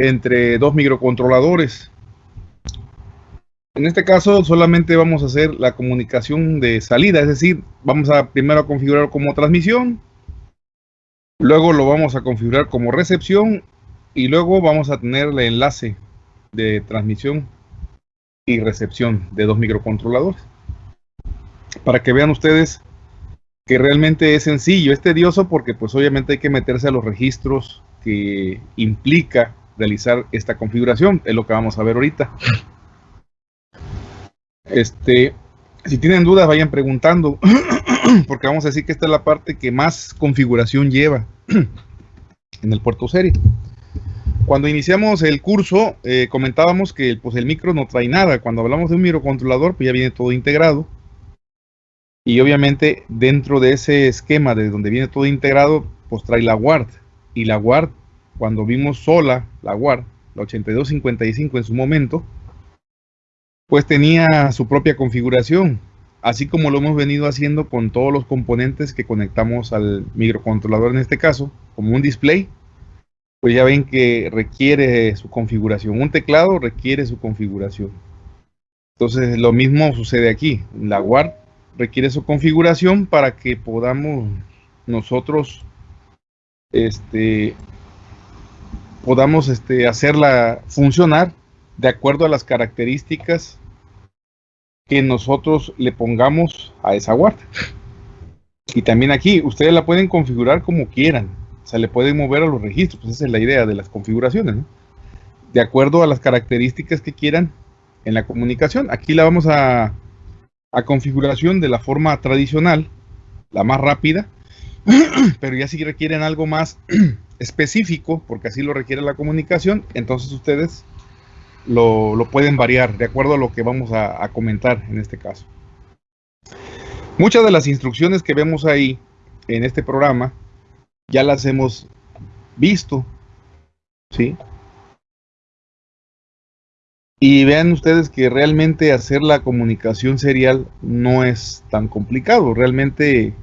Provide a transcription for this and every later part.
entre dos microcontroladores. En este caso solamente vamos a hacer la comunicación de salida, es decir, vamos a primero configurar como transmisión, luego lo vamos a configurar como recepción y luego vamos a tener el enlace de transmisión y recepción de dos microcontroladores. Para que vean ustedes que realmente es sencillo, es tedioso porque pues obviamente hay que meterse a los registros que implica realizar esta configuración, es lo que vamos a ver ahorita. Este, si tienen dudas, vayan preguntando, porque vamos a decir que esta es la parte que más configuración lleva en el puerto serie. Cuando iniciamos el curso, eh, comentábamos que pues, el micro no trae nada. Cuando hablamos de un microcontrolador, pues ya viene todo integrado. Y obviamente dentro de ese esquema de donde viene todo integrado, pues trae la WARD. Y la WARD, cuando vimos sola la WARD, la 8255 en su momento, pues tenía su propia configuración, así como lo hemos venido haciendo con todos los componentes que conectamos al microcontrolador en este caso, como un display, pues ya ven que requiere su configuración. Un teclado requiere su configuración. Entonces lo mismo sucede aquí. La WARD requiere su configuración para que podamos nosotros este, podamos este, hacerla funcionar de acuerdo a las características que nosotros le pongamos a esa guarda. Y también aquí, ustedes la pueden configurar como quieran. O sea, le pueden mover a los registros. Esa es la idea de las configuraciones, De acuerdo a las características que quieran en la comunicación. Aquí la vamos a, a configuración de la forma tradicional, la más rápida. Pero ya si requieren algo más específico, porque así lo requiere la comunicación, entonces ustedes lo, pueden variar de acuerdo a lo que vamos a, comentar en este caso. Muchas de las instrucciones que vemos ahí en este programa ya las hemos visto, ¿sí? Y vean ustedes que realmente hacer la comunicación serial no es tan complicado. Realmente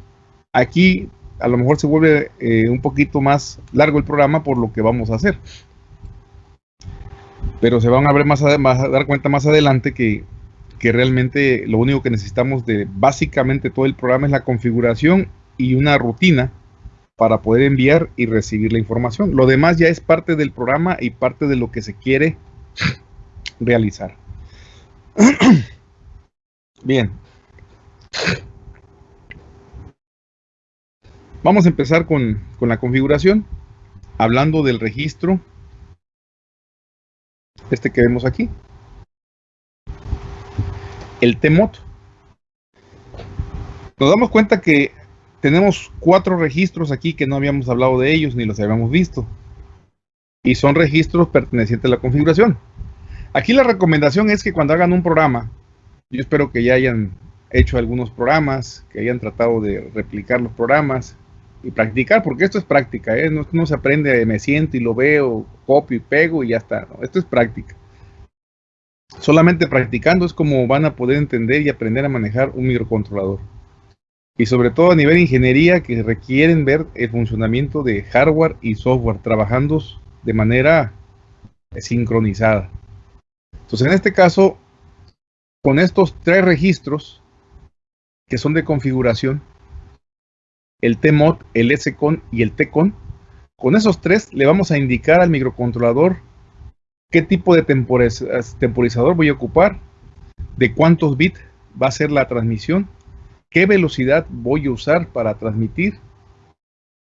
aquí a lo mejor se vuelve eh, un poquito más largo el programa por lo que vamos a hacer pero se van a ver más, a, dar cuenta más adelante que, que, realmente lo único que necesitamos de básicamente todo el programa es la configuración y una rutina para poder enviar y recibir la información. Lo demás ya es parte del programa y parte de lo que se quiere realizar. Bien. Vamos a empezar con, la configuración, hablando del registro este que vemos aquí. El TMOT. Nos damos cuenta que tenemos cuatro registros aquí que no habíamos hablado de ellos ni los habíamos visto. Y son registros pertenecientes a la configuración. Aquí la recomendación es que cuando hagan un programa, yo espero que ya hayan hecho algunos programas, que hayan tratado de replicar los programas, y practicar, porque esto es práctica, ¿eh? no, se aprende, me siento y lo veo, copio y pego y ya está, esto es práctica. Solamente practicando es como van a poder entender y aprender a manejar un microcontrolador. Y sobre todo a nivel ingeniería que requieren ver el funcionamiento de hardware y software trabajando de manera sincronizada. Entonces en este caso, con estos tres registros que son de configuración, el TMOD, el SCON y el TCON. Con esos tres le vamos a indicar al microcontrolador qué tipo de temporizador voy a ocupar, de cuántos bits va a ser la transmisión, qué velocidad voy a usar para transmitir,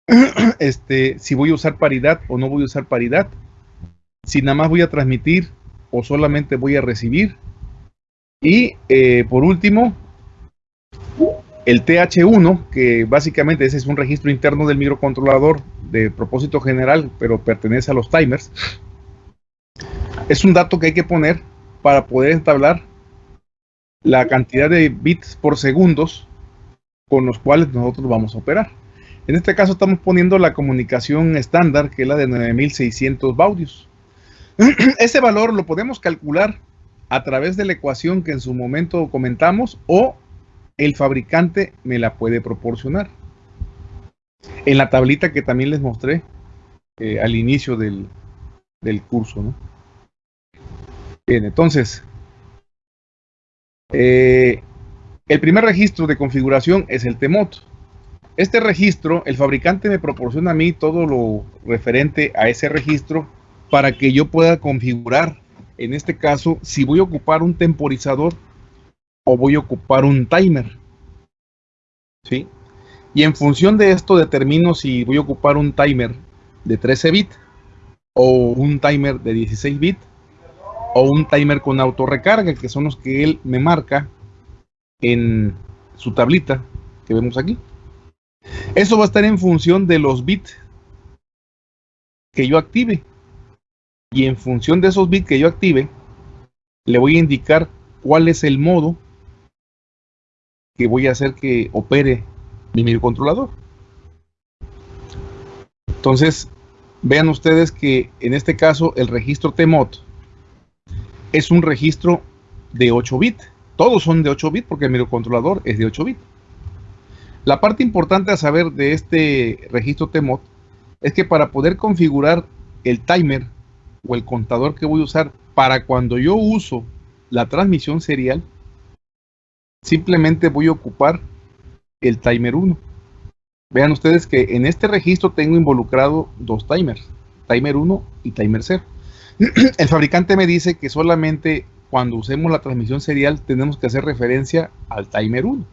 este, si voy a usar paridad o no voy a usar paridad, si nada más voy a transmitir o solamente voy a recibir. Y eh, por último, el TH1, que básicamente ese es un registro interno del microcontrolador de propósito general, pero pertenece a los timers, es un dato que hay que poner para poder entablar la cantidad de bits por segundos con los cuales nosotros vamos a operar. En este caso estamos poniendo la comunicación estándar, que es la de 9600 baudios. Ese valor lo podemos calcular a través de la ecuación que en su momento comentamos o el fabricante me la puede proporcionar. En la tablita que también les mostré eh, al inicio del, curso. Bien, entonces, eh, el primer registro de configuración es el TEMOT. Este registro, el fabricante me proporciona a mí todo lo referente a ese registro para que yo pueda configurar, en este caso, si voy a ocupar un temporizador o voy a ocupar un timer. ¿Sí? Y en función de esto determino si voy a ocupar un timer de 13 bits o un timer de 16 bits o un timer con autorrecarga, que son los que él me marca en su tablita que vemos aquí. Eso va a estar en función de los bits que yo active. Y en función de esos bits que yo active, le voy a indicar cuál es el modo que voy a hacer que opere mi microcontrolador. Entonces, vean ustedes que en este caso el registro TMOD es un registro de 8 bits. Todos son de 8 bits porque el microcontrolador es de 8 bits. La parte importante a saber de este registro TMOD es que para poder configurar el timer o el contador que voy a usar para cuando yo uso la transmisión serial, simplemente voy a ocupar el timer 1. Vean ustedes que en este registro tengo involucrado dos timers, timer 1 y timer 0. el fabricante me dice que solamente cuando usemos la transmisión serial tenemos que hacer referencia al timer 1.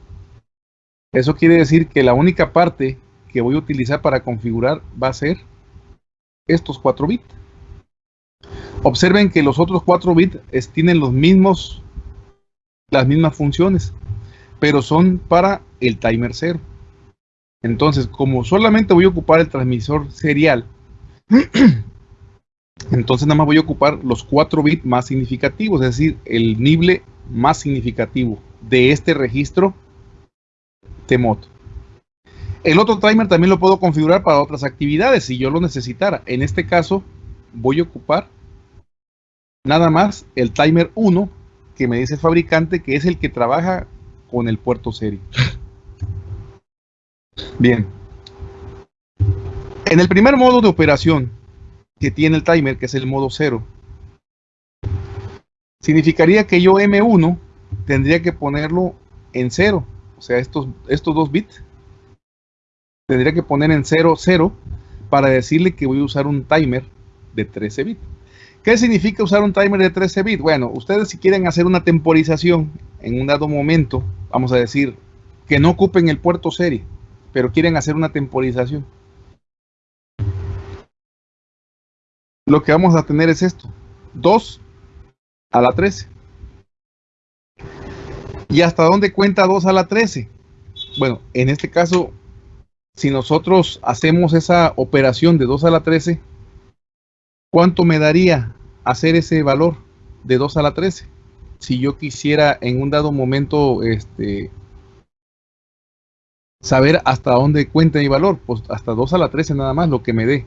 Eso quiere decir que la única parte que voy a utilizar para configurar va a ser estos 4 bits. Observen que los otros 4 bits tienen los mismos, las mismas funciones, pero son para el timer 0. Entonces, como solamente voy a ocupar el transmisor serial, Entonces nada más voy a ocupar los 4 bits más significativos, es decir, el nible más significativo de este registro TMOD. El otro timer también lo puedo configurar para otras actividades si yo lo necesitara. En este caso voy a ocupar nada más el timer 1 que me dice el fabricante que es el que trabaja con el puerto serie. Bien. En el primer modo de operación que tiene el timer, que es el modo 0, significaría que yo M1 tendría que ponerlo en 0, o sea, estos, estos dos bits, tendría que poner en 0, 0, para decirle que voy a usar un timer de 13 bits. ¿Qué significa usar un timer de 13 bits? Bueno, ustedes si quieren hacer una temporización en un dado momento, vamos a decir, que no ocupen el puerto serie, pero quieren hacer una temporización lo que vamos a tener es esto. 2 a la 13. ¿Y hasta dónde cuenta 2 a la 13? Bueno, en este caso, si nosotros hacemos esa operación de 2 a la 13, ¿cuánto me daría hacer ese valor de 2 a la 13? Si yo quisiera en un dado momento este, saber hasta dónde cuenta mi valor, pues hasta 2 a la 13 nada más lo que me dé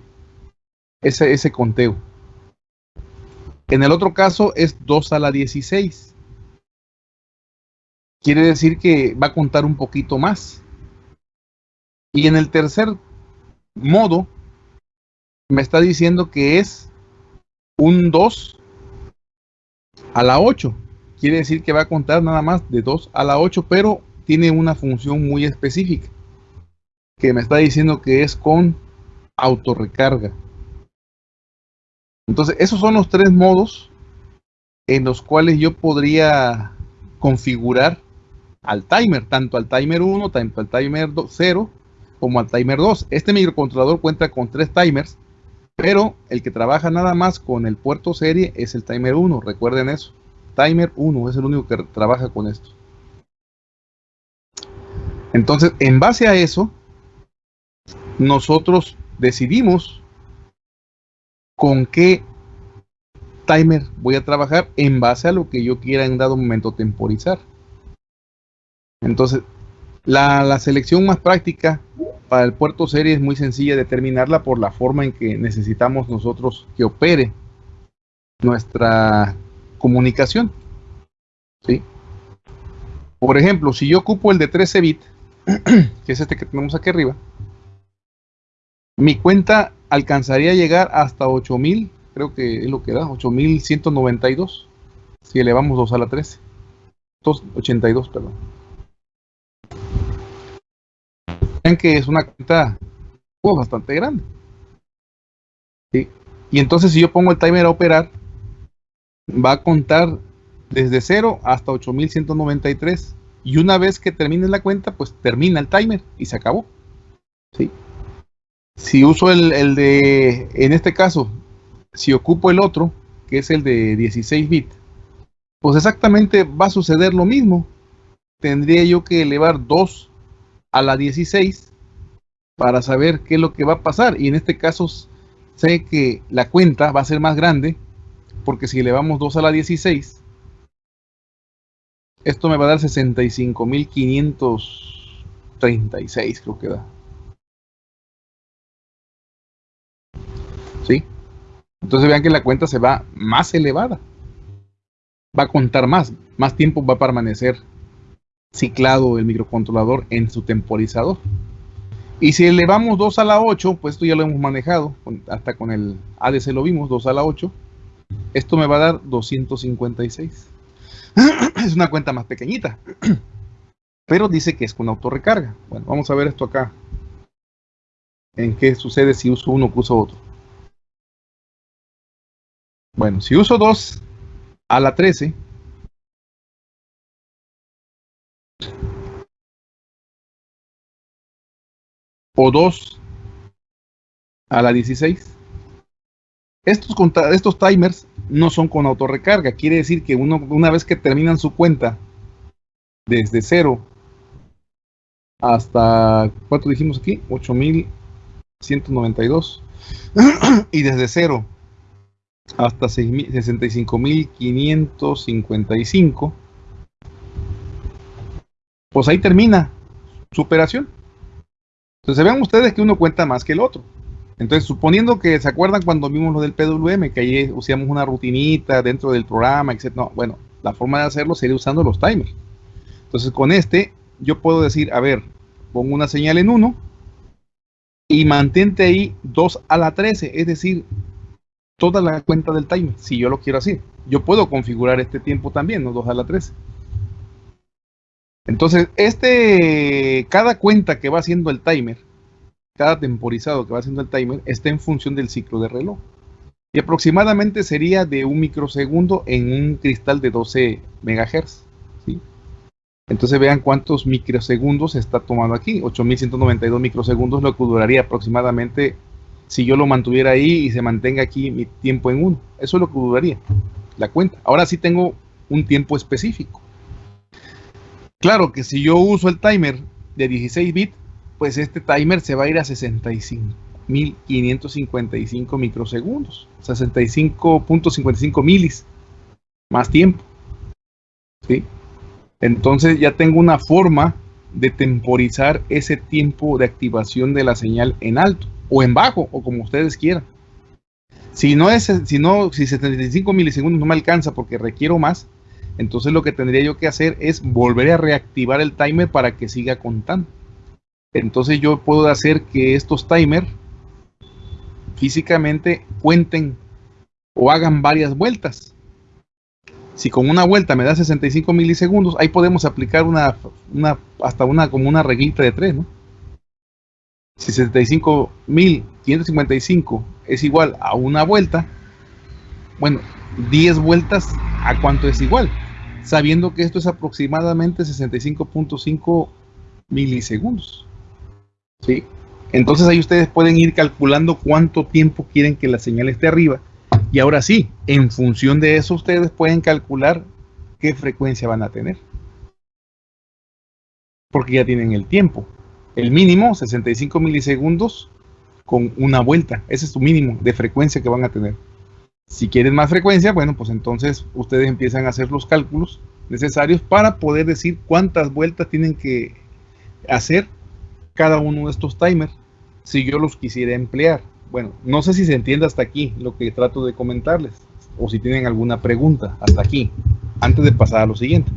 ese, ese conteo. En el otro caso es 2 a la 16. Quiere decir que va a contar un poquito más. Y en el tercer modo, me está diciendo que es un 2 a la 8. Quiere decir que va a contar nada más de 2 a la 8, pero tiene una función muy específica. Que me está diciendo que es con autorrecarga. Entonces, esos son los tres modos en los cuales yo podría configurar al timer, tanto al timer 1, tanto al timer 0, como al timer 2. Este microcontrolador cuenta con tres timers, pero el que trabaja nada más con el puerto serie es el timer 1, recuerden eso. Timer 1 es el único que trabaja con esto. Entonces, en base a eso, nosotros decidimos con qué timer voy a trabajar en base a lo que yo quiera en dado momento temporizar. Entonces, la, selección más práctica para el puerto serie es muy sencilla determinarla por la forma en que necesitamos nosotros que opere nuestra comunicación. ¿sí? Por ejemplo, si yo ocupo el de 13 bits, que es este que tenemos aquí arriba, mi cuenta alcanzaría a llegar hasta 8000 creo que es lo que da, 8192. Si elevamos 2 a la 13. 282, perdón. Que es una cuenta oh, bastante grande. Y entonces si yo pongo el timer a operar, va a contar desde 0 hasta 8193. Y una vez que termine la cuenta, pues termina el timer y se acabó. Si uso el, el de, en este caso, si ocupo el otro, que es el de 16 bits, pues exactamente va a suceder lo mismo. Tendría yo que elevar 2 a la 16 para saber qué es lo que va a pasar. Y en este caso sé que la cuenta va a ser más grande porque si elevamos 2 a la 16, esto me va a dar 65.536 creo que da. ¿Sí? Entonces vean que la cuenta se va más elevada. Va a contar más. Más tiempo va a permanecer ciclado el microcontrolador en su temporizador. Y si elevamos 2 a la 8, pues esto ya lo hemos manejado, hasta con el ADC lo vimos, 2 a la 8. Esto me va a dar 256. es una cuenta más pequeñita. Pero dice que es con autorrecarga. Bueno, vamos a ver esto acá. En qué sucede si uso uno que uso otro. Bueno, si uso 2 a la 13, o 2 a la 16. Estos, estos timers no son con autorrecarga. Quiere decir que uno, una vez que terminan su cuenta desde 0 hasta, ¿cuánto dijimos aquí? 8192. y desde 0 hasta 65.555. Pues ahí termina su operación. Entonces vean ustedes que uno cuenta más que el otro. Entonces, suponiendo que se acuerdan cuando vimos lo del PWM, que ahí usamos una rutinita dentro del programa, etc. No, bueno, la forma de hacerlo sería usando los timers. Entonces, con este, yo puedo decir, a ver, pongo una señal en 1 y mantente ahí 2 a la 13, es decir, toda la cuenta del timer, si yo lo quiero así. Yo puedo configurar este tiempo también, no 2 a la 13. Entonces, este, cada cuenta que va haciendo el timer, cada temporizado que va haciendo el timer, está en función del ciclo de reloj. Y aproximadamente sería de un microsegundo en un cristal de 12 MHz. ¿sí? Entonces vean cuántos microsegundos está tomando aquí. 8192 microsegundos lo que duraría aproximadamente si yo lo mantuviera ahí y se mantenga aquí mi tiempo en uno. Eso es lo que duraría la cuenta. Ahora sí tengo un tiempo específico. Claro que si yo uso el timer de 16 bits, pues este timer se va a ir a 65.555 microsegundos, 65.55 milis, más tiempo. ¿sí? Entonces ya tengo una forma de temporizar ese tiempo de activación de la señal en alto o en bajo o como ustedes quieran. Si no es, si no, si 75 milisegundos no me alcanza porque requiero más, entonces lo que tendría yo que hacer es volver a reactivar el timer para que siga contando. Entonces yo puedo hacer que estos timers físicamente cuenten o hagan varias vueltas. Si con una vuelta me da 65 milisegundos, ahí podemos aplicar una, hasta una como una reglita de 3, ¿no? 65.555 es igual a una vuelta, bueno, 10 vueltas a cuánto es igual, sabiendo que esto es aproximadamente 65.5 milisegundos. ¿sí? Entonces ahí ustedes pueden ir calculando cuánto tiempo quieren que la señal esté arriba. Y ahora sí, en función de eso ustedes pueden calcular qué frecuencia van a tener. Porque ya tienen el tiempo. El mínimo, 65 milisegundos con una vuelta. Ese es su mínimo de frecuencia que van a tener. Si quieren más frecuencia, bueno, pues entonces ustedes empiezan a hacer los cálculos necesarios para poder decir cuántas vueltas tienen que hacer cada uno de estos timers si yo los quisiera emplear. Bueno, no sé si se entiende hasta aquí lo que trato de comentarles o si tienen alguna pregunta hasta aquí, antes de pasar a lo siguiente.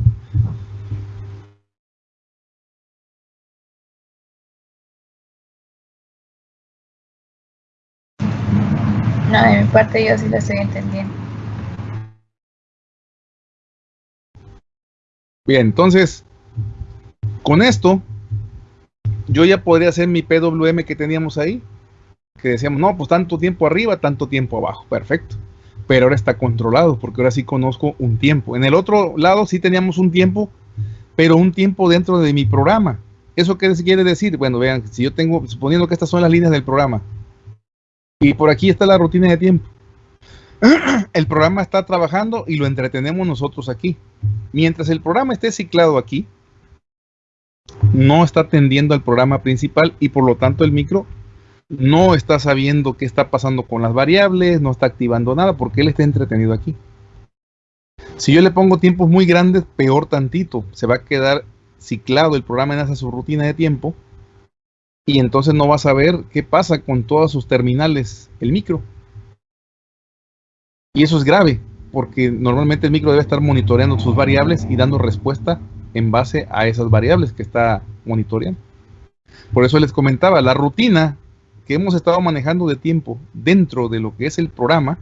No, de mi parte yo sí lo estoy entendiendo. Bien, entonces, con esto, yo ya podría hacer mi PWM que teníamos ahí, que decíamos, no, pues tanto tiempo arriba, tanto tiempo abajo, perfecto. Pero ahora está controlado, porque ahora sí conozco un tiempo. En el otro lado sí teníamos un tiempo, pero un tiempo dentro de mi programa. ¿Eso qué quiere decir? Bueno, vean, si yo tengo, suponiendo que estas son las líneas del programa, y por aquí está la rutina de tiempo. El programa está trabajando y lo entretenemos nosotros aquí. Mientras el programa esté ciclado aquí, no está atendiendo al programa principal y por lo tanto el micro no está sabiendo qué está pasando con las variables, no está activando nada porque él está entretenido aquí. Si yo le pongo tiempos muy grandes, peor tantito, se va a quedar ciclado el programa en esa su rutina de tiempo y entonces no va a saber qué pasa con todas sus terminales, el micro. Y eso es grave, porque normalmente el micro debe estar monitoreando sus variables y dando respuesta en base a esas variables que está monitoreando. Por eso les comentaba, la rutina que hemos estado manejando de tiempo dentro de lo que es el programa,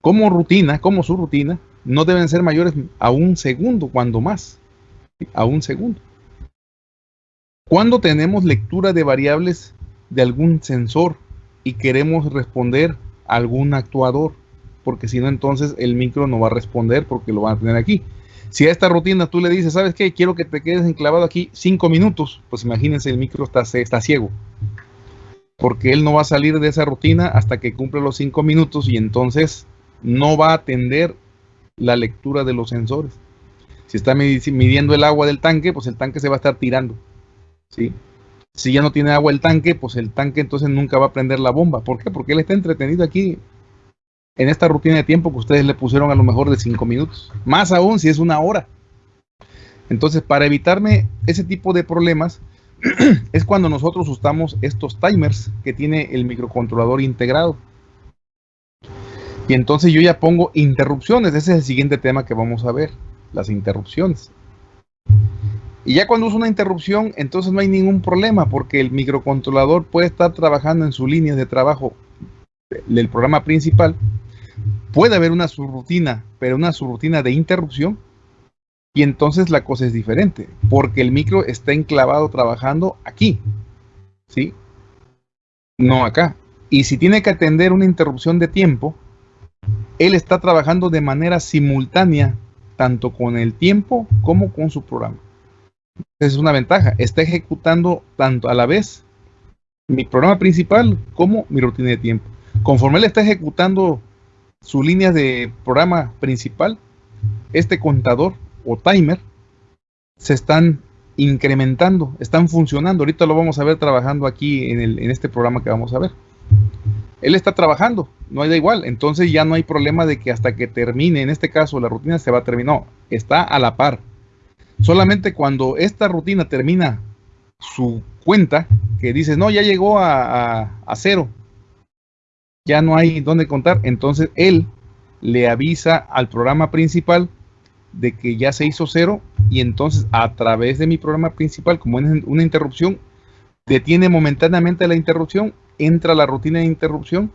como rutina, como su rutina, no deben ser mayores a un segundo, cuando más, a un segundo. Cuando tenemos lectura de variables de algún sensor y queremos responder a algún actuador, porque si no entonces el micro no va a responder porque lo van a tener aquí. Si a esta rutina tú le dices, ¿sabes qué? Quiero que te quedes enclavado aquí cinco minutos, pues imagínense, el micro está, está ciego. Porque él no va a salir de esa rutina hasta que cumple los cinco minutos y entonces no va a atender la lectura de los sensores. Si está midiendo el agua del tanque, pues el tanque se va a estar tirando. ¿Sí? Si ya no tiene agua el tanque, pues el tanque entonces nunca va a prender la bomba. ¿Por qué? Porque él está entretenido aquí en esta rutina de tiempo que ustedes le pusieron a lo mejor de 5 minutos. Más aún si es una hora. Entonces, para evitarme ese tipo de problemas, es cuando nosotros usamos estos timers que tiene el microcontrolador integrado. Y entonces yo ya pongo interrupciones. Ese es el siguiente tema que vamos a ver, las interrupciones. Y ya cuando uso una interrupción, entonces no hay ningún problema porque el microcontrolador puede estar trabajando en su línea de trabajo del programa principal puede haber una subrutina, pero una subrutina de interrupción, y entonces la cosa es diferente, porque el micro está enclavado trabajando aquí, ¿sí? No acá. Y si tiene que atender una interrupción de tiempo, él está trabajando de manera simultánea, tanto con el tiempo como con su programa. Es una ventaja. Está ejecutando tanto a la vez mi programa principal como mi rutina de tiempo. Conforme él está ejecutando su línea de programa principal, este contador o timer, se están incrementando, están funcionando. Ahorita lo vamos a ver trabajando aquí en, el, en este programa que vamos a ver. Él está trabajando, no hay da igual. Entonces ya no hay problema de que hasta que termine, en este caso la rutina se va a terminar. está a la par. Solamente cuando esta rutina termina su cuenta, que dice, no, ya llegó a, a cero, ya no hay dónde contar, entonces él le avisa al programa principal de que ya se hizo cero y entonces a través de mi programa principal, como es una interrupción, detiene momentáneamente la interrupción, entra la rutina de interrupción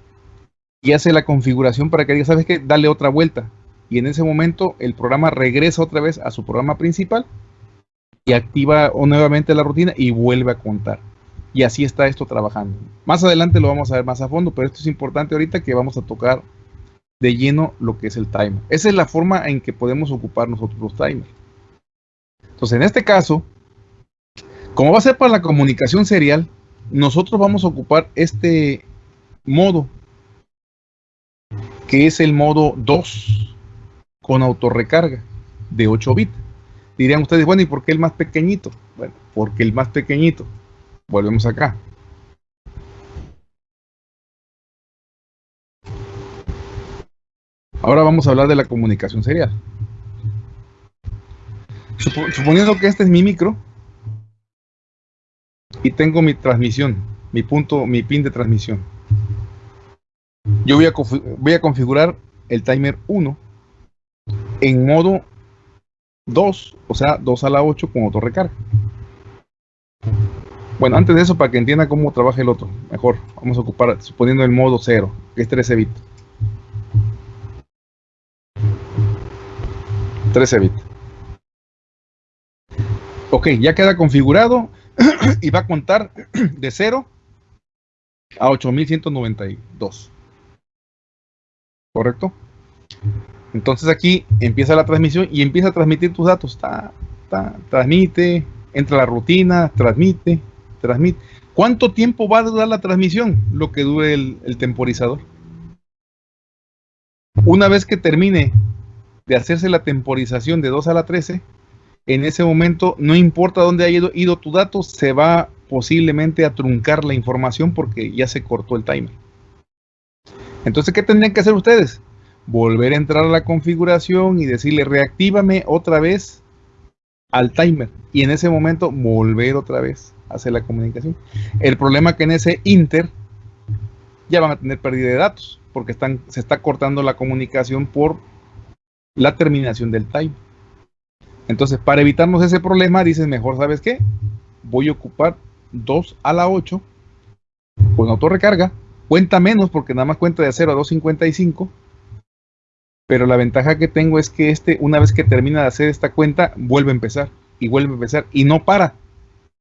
y hace la configuración para que diga, ¿sabes qué? Dale otra vuelta. Y en ese momento el programa regresa otra vez a su programa principal y activa nuevamente la rutina y vuelve a contar. Y así está esto trabajando. Más adelante lo vamos a ver más a fondo, pero esto es importante ahorita que vamos a tocar de lleno lo que es el timer. Esa es la forma en que podemos ocupar nosotros los timers. Entonces, en este caso, como va a ser para la comunicación serial, nosotros vamos a ocupar este modo, que es el modo 2 con autorrecarga de 8 bits. Dirían ustedes, bueno, ¿y por qué el más pequeñito? Bueno, porque el más pequeñito Volvemos acá. Ahora vamos a hablar de la comunicación serial. Suponiendo que este es mi micro y tengo mi transmisión, mi punto, mi pin de transmisión. Yo voy a, voy a configurar el timer 1 en modo 2, o sea, 2 a la 8 con autorrecarga. Bueno, antes de eso, para que entienda cómo trabaja el otro, mejor, vamos a ocupar, suponiendo el modo 0, que es 13 bits. 13 bits. Ok, ya queda configurado y va a contar de 0 a 8192. ¿Correcto? Entonces aquí empieza la transmisión y empieza a transmitir tus datos. transmite, entra la rutina, transmite, transmite. ¿Cuánto tiempo va a durar la transmisión? Lo que dure el, temporizador. Una vez que termine de hacerse la temporización de 2 a la 13, en ese momento, no importa dónde haya ido, tu dato, se va posiblemente a truncar la información porque ya se cortó el timer. Entonces, ¿qué tendrían que hacer ustedes? Volver a entrar a la configuración y decirle reactívame otra vez al timer. Y en ese momento volver otra vez a hacer la comunicación. El problema es que en ese inter ya van a tener pérdida de datos porque están, se está cortando la comunicación por la terminación del timer. Entonces, para evitarnos ese problema, dices mejor, ¿sabes qué? Voy a ocupar 2 a la 8 con autorrecarga. Cuenta menos porque nada más cuenta de 0 a 2.55. Pero la ventaja que tengo es que este, una vez que termina de hacer esta cuenta, vuelve a empezar. Y vuelve a empezar. Y no para.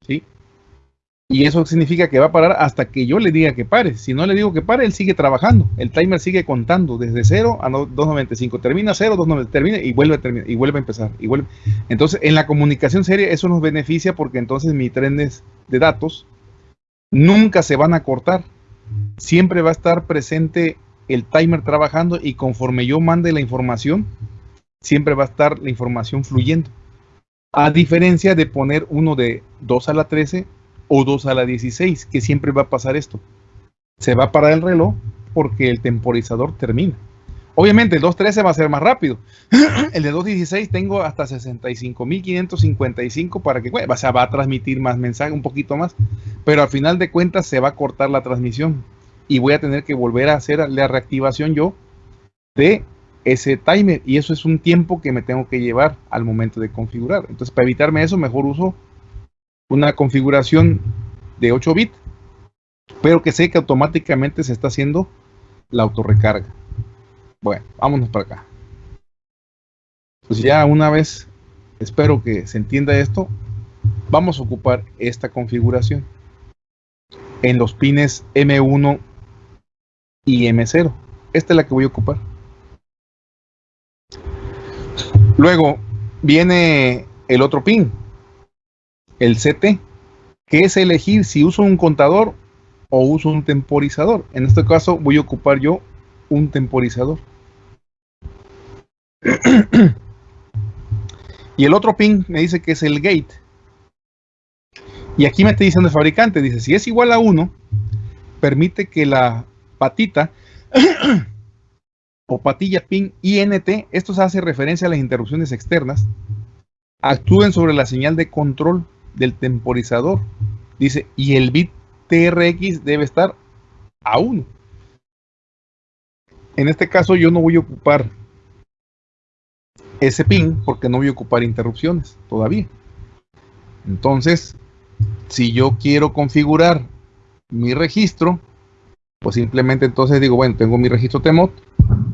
¿Sí? Y eso significa que va a parar hasta que yo le diga que pare. Si no le digo que pare, él sigue trabajando. El timer sigue contando desde 0 a 2.95. Termina 0, 2.95, termina y vuelve a terminar, y vuelve a empezar. Entonces, en la comunicación seria eso nos beneficia porque entonces mis trenes de datos nunca se van a cortar. Siempre va a estar presente el timer trabajando y conforme yo mande la información, siempre va a estar la información fluyendo. A diferencia de poner uno de 2 a la 13 o 2 a la 16, que siempre va a pasar esto. Se va a parar el reloj porque el temporizador termina. Obviamente el 2.13 va a ser más rápido. el de 2.16 tengo hasta 65.555 para que, o sea, va a transmitir más mensaje, un poquito más. Pero al final de cuentas se va a cortar la transmisión y voy a tener que volver a hacer la reactivación yo de ese timer. Y eso es un tiempo que me tengo que llevar al momento de configurar. Entonces, para evitarme eso, mejor uso una configuración de 8 bits, pero que sé que automáticamente se está haciendo la autorrecarga. Bueno, vámonos para acá. Pues ya una vez, espero que se entienda esto, vamos a ocupar esta configuración en los pines M1 y M0. Esta es la que voy a ocupar. Luego viene el otro pin, el CT, que es elegir si uso un contador o uso un temporizador. En este caso voy a ocupar yo un temporizador. y el otro pin me dice que es el gate. Y aquí me está diciendo el fabricante, dice, si es igual a 1, permite que la patita o patilla pin INT, esto se hace referencia a las interrupciones externas, actúen sobre la señal de control del temporizador. Dice, y el bit TRX debe estar a 1. En este caso yo no voy a ocupar ese pin porque no voy a ocupar interrupciones todavía. Entonces, si yo quiero configurar mi registro, pues simplemente entonces digo, bueno, tengo mi registro TMOD,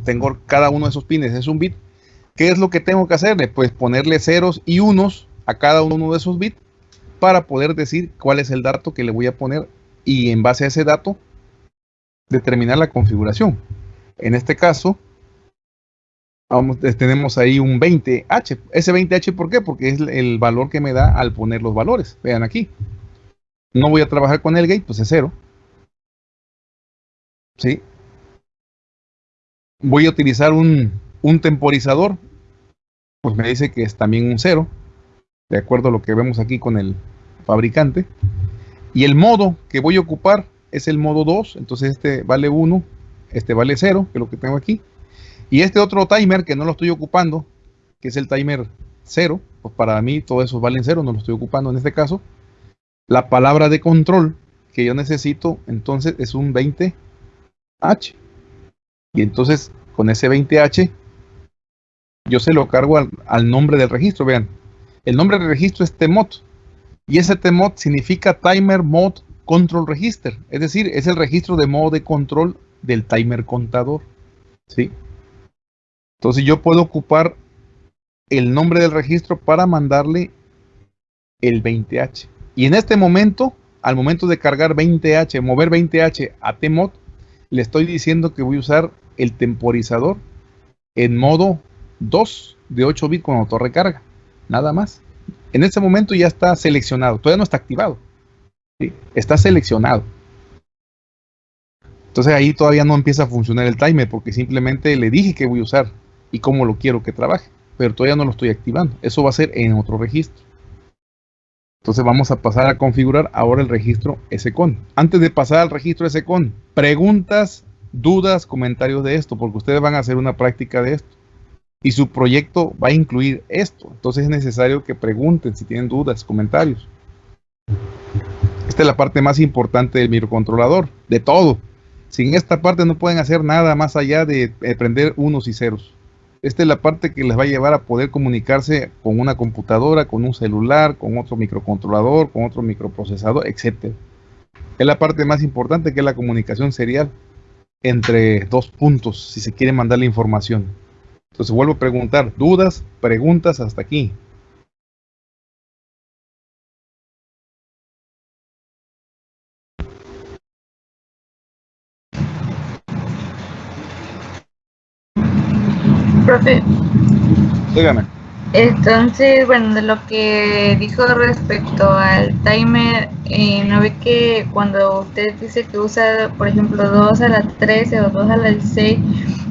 tengo cada uno de esos pines, es un bit. ¿Qué es lo que tengo que hacerle? Pues ponerle ceros y unos a cada uno de esos bits para poder decir cuál es el dato que le voy a poner y en base a ese dato determinar la configuración. En este caso, vamos, tenemos ahí un 20H. Ese 20H, ¿por qué? Porque es el valor que me da al poner los valores. Vean aquí. No voy a trabajar con el gate, pues es cero. ¿Sí? Voy a utilizar un, un temporizador, pues me dice que es también un cero de acuerdo a lo que vemos aquí con el fabricante. Y el modo que voy a ocupar es el modo 2, entonces este vale 1, este vale 0, que es lo que tengo aquí. Y este otro timer que no lo estoy ocupando, que es el timer 0, pues para mí todos esos valen 0, no lo estoy ocupando en este caso. La palabra de control que yo necesito entonces es un 20H. Y entonces con ese 20H yo se lo cargo al, nombre del registro, vean, el nombre del registro es TEMOT. Y ese TMOD significa Timer Mode Control Register, es decir, es el registro de modo de control del timer contador. ¿sí? Entonces yo puedo ocupar el nombre del registro para mandarle el 20H. Y en este momento, al momento de cargar 20H, mover 20H a TMOD, le estoy diciendo que voy a usar el temporizador en modo 2 de 8 bits con autorrecarga. Nada más. En este momento ya está seleccionado. Todavía no está activado. Está seleccionado. Entonces ahí todavía no empieza a funcionar el timer porque simplemente le dije que voy a usar y cómo lo quiero que trabaje. Pero todavía no lo estoy activando. Eso va a ser en otro registro. Entonces vamos a pasar a configurar ahora el registro SCON. Antes de pasar al registro SCON, preguntas, dudas, comentarios de esto, porque ustedes van a hacer una práctica de esto. Y su proyecto va a incluir esto. Entonces es necesario que pregunten si tienen dudas, comentarios. Esta es la parte más importante del microcontrolador, de todo. Sin esta parte no pueden hacer nada más allá de prender unos y ceros. Esta es la parte que les va a llevar a poder comunicarse con una computadora, con un celular, con otro microcontrolador, con otro microprocesador, etc. Es la parte más importante que es la comunicación serial entre dos puntos, si se quiere mandar la información. Entonces vuelvo a preguntar, dudas, preguntas hasta aquí. Profe. Dígame. Entonces, bueno, de lo que dijo respecto al timer, eh, ¿no ve que cuando usted dice que usa, por ejemplo, 2 a la 13 o 2 a la 16,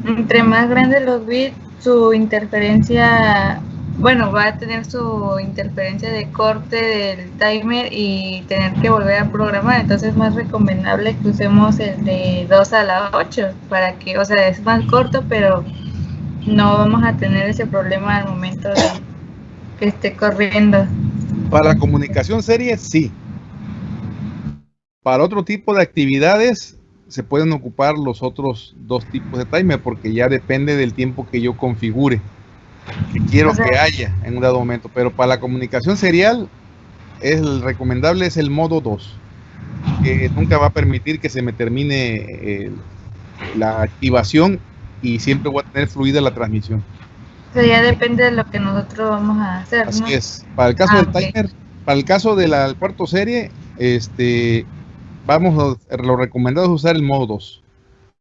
entre más grandes los bits, su interferencia, bueno, va a tener su interferencia de corte del timer y tener que volver a programar. Entonces es más recomendable que usemos el de 2 a la 8 para que, o sea, es más corto, pero no vamos a tener ese problema al momento de que esté corriendo. Para comunicación serie, sí. Para otro tipo de actividades, se pueden ocupar los otros dos tipos de timer porque ya depende del tiempo que yo configure, que quiero que haya en un dado momento. Pero para la comunicación serial, es el recomendable es el modo 2, que nunca va a permitir que se me termine eh, la activación y siempre voy a tener fluida la transmisión. O sea, ya depende de lo que nosotros vamos a hacer. Así es. Para el caso ah, del timer, para el caso de la cuarto serie, este, vamos a, lo recomendado es usar el modo 2,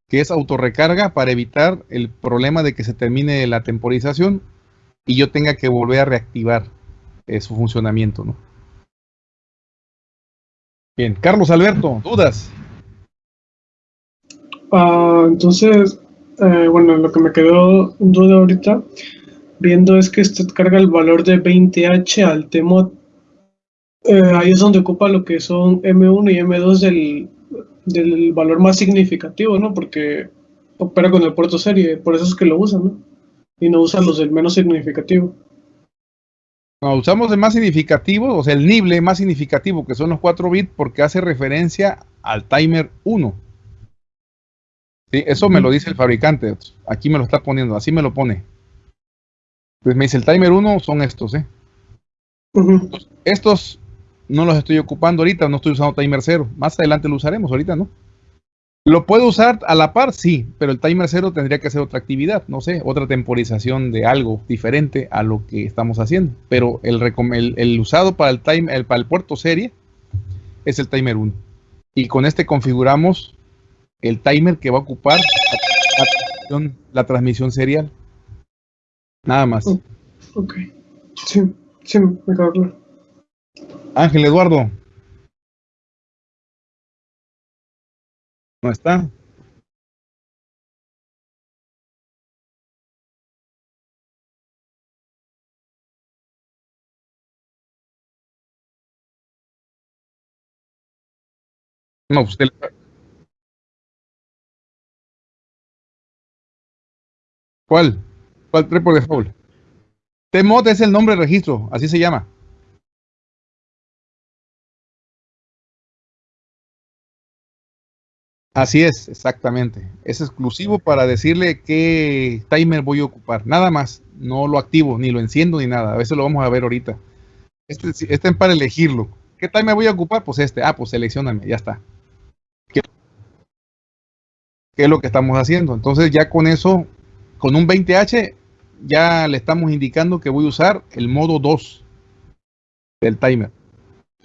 que es autorrecarga para evitar el problema de que se termine la temporización y yo tenga que volver a reactivar eh, su funcionamiento, ¿no? Bien, Carlos Alberto, dudas. Ah, entonces, eh, bueno, lo que me quedó duda ahorita, viendo es que usted carga el valor de 20H al TMOD. Eh, ahí es donde ocupa lo que son M1 y M2 del, del valor más significativo, ¿no? Porque opera con el puerto serie, por eso es que lo usan, ¿no? Y no usan los del menos significativo. No, usamos el más significativo, o sea, el nible más significativo, que son los 4 bits, porque hace referencia al timer 1 eso me lo dice el fabricante. Aquí me lo está poniendo, así me lo pone. Pues me dice el timer 1 son estos, ¿eh? estos no los estoy ocupando ahorita, no estoy usando timer 0. Más adelante lo usaremos, ahorita no. ¿Lo puedo usar a la par? Sí, pero el timer 0 tendría que hacer otra actividad, no sé, otra temporización de algo diferente a lo que estamos haciendo. Pero el, el, usado para el, time, el, para el puerto serie es el timer 1. Y con este configuramos el timer que va a ocupar la, transmisión serial. Nada más. Ok. Sí, sí, me Ángel Eduardo. ¿No está? No, usted ¿Cuál? ¿Cuál trepo de Foul? TMOD es el nombre de registro, así se llama. Así es, exactamente. Es exclusivo para decirle qué timer voy a ocupar. Nada más. No lo activo, ni lo enciendo, ni nada. A veces lo vamos a ver ahorita. Este, este es para elegirlo. ¿qué timer voy a ocupar? Pues este, ah, pues seleccioname, ya está. ¿Qué, ¿Qué es lo que estamos haciendo? Entonces ya con eso, con un 20H, ya le estamos indicando que voy a usar el modo 2 del timer.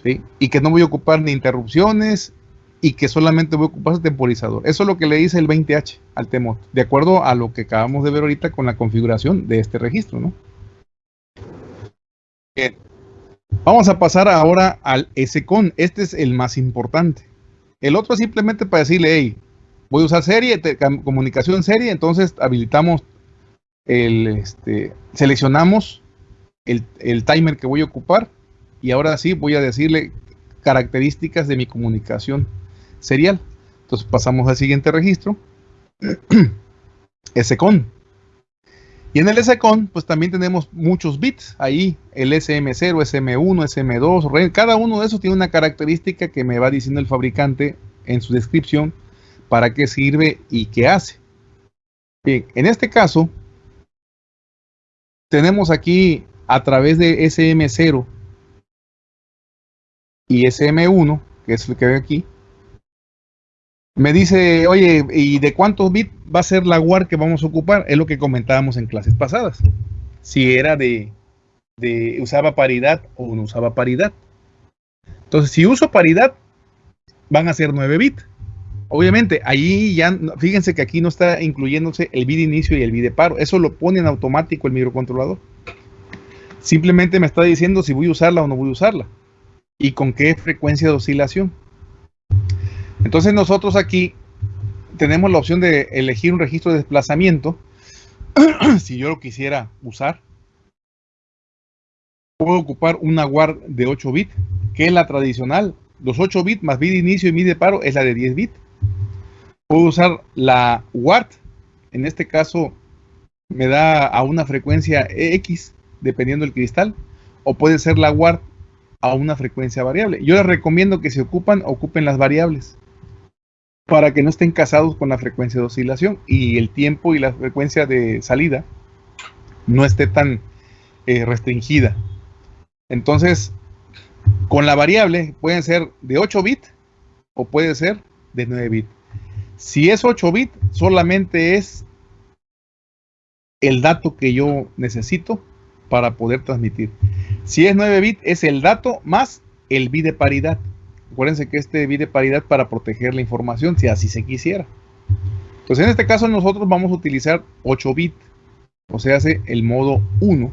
¿sí? Y que no voy a ocupar ni interrupciones y que solamente voy a ocupar ese temporizador. Eso es lo que le dice el 20H al TMOD, de acuerdo a lo que acabamos de ver ahorita con la configuración de este registro. ¿no? Vamos a pasar ahora al SCON. Este es el más importante. El otro es simplemente para decirle, hey, voy a usar serie, comunicación serie, entonces habilitamos el, este, seleccionamos el, el timer que voy a ocupar y ahora sí voy a decirle características de mi comunicación serial. Entonces pasamos al siguiente registro, SCON. Y en el SCON, pues también tenemos muchos bits ahí, el SM0, SM1, SM2, cada uno de esos tiene una característica que me va diciendo el fabricante en su descripción para qué sirve y qué hace. Bien, en este caso, tenemos aquí a través de SM0 y SM1, que es lo que veo aquí, me dice, oye, ¿y de cuántos bits va a ser la WAR que vamos a ocupar? Es lo que comentábamos en clases pasadas. Si era de, de usaba paridad o no usaba paridad. Entonces, si uso paridad, van a ser 9 bits. Obviamente, ahí ya, fíjense que aquí no está incluyéndose el bit de inicio y el bit de paro. Eso lo pone en automático el microcontrolador. Simplemente me está diciendo si voy a usarla o no voy a usarla y con qué frecuencia de oscilación. Entonces nosotros aquí tenemos la opción de elegir un registro de desplazamiento. si yo lo quisiera usar, puedo ocupar una WAR de 8 bits, que es la tradicional. Los 8 bits más bit inicio y bit de paro es la de 10 bits. Puedo usar la WART, en este caso me da a una frecuencia X, dependiendo del cristal, o puede ser la WART a una frecuencia variable. Yo les recomiendo que se ocupan, ocupen las variables para que no estén casados con la frecuencia de oscilación y el tiempo y la frecuencia de salida no esté tan eh, restringida. Entonces, con la variable pueden ser de 8 bits o puede ser de 9 bits. Si es 8 bits, solamente es el dato que yo necesito para poder transmitir. Si es 9 bits, es el dato más el bit de paridad. Acuérdense que este bit de paridad para proteger la información, si así se quisiera. Entonces, en este caso, nosotros vamos a utilizar 8 bits, o sea, hace el modo 1.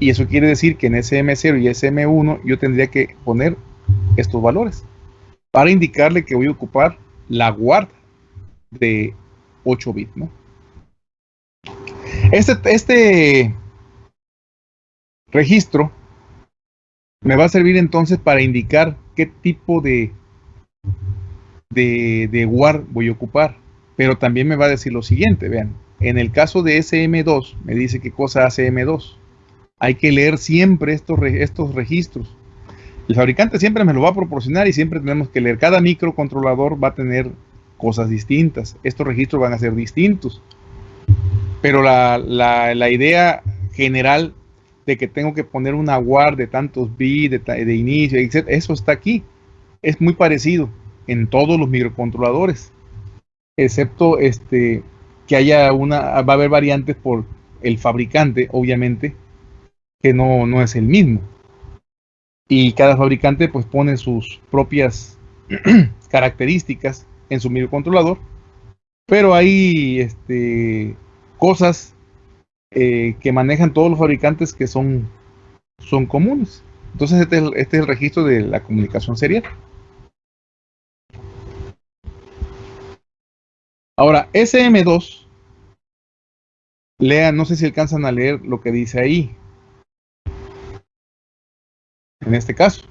Y eso quiere decir que en SM0 y SM1 yo tendría que poner estos valores para indicarle que voy a ocupar la guarda de 8 bits. ¿no? Este, este registro me va a servir entonces para indicar qué tipo de, de, de WAR voy a ocupar. Pero también me va a decir lo siguiente, vean, en el caso de SM2, me dice qué cosa hace M2. Hay que leer siempre estos, estos registros. El fabricante siempre me lo va a proporcionar y siempre tenemos que leer. Cada microcontrolador va a tener cosas distintas. Estos registros van a ser distintos. Pero la, idea general de que tengo que poner una WAR de tantos bits de, inicio, etc. Eso está aquí. Es muy parecido en todos los microcontroladores, excepto este que haya una, va a haber variantes por el fabricante, obviamente, que no, no es el mismo. Y cada fabricante pues pone sus propias características en su microcontrolador, pero hay este, cosas eh, que manejan todos los fabricantes que son, son comunes. Entonces este es, el, este es el registro de la comunicación serial. Ahora, SM2, lean, no sé si alcanzan a leer lo que dice ahí. En este caso.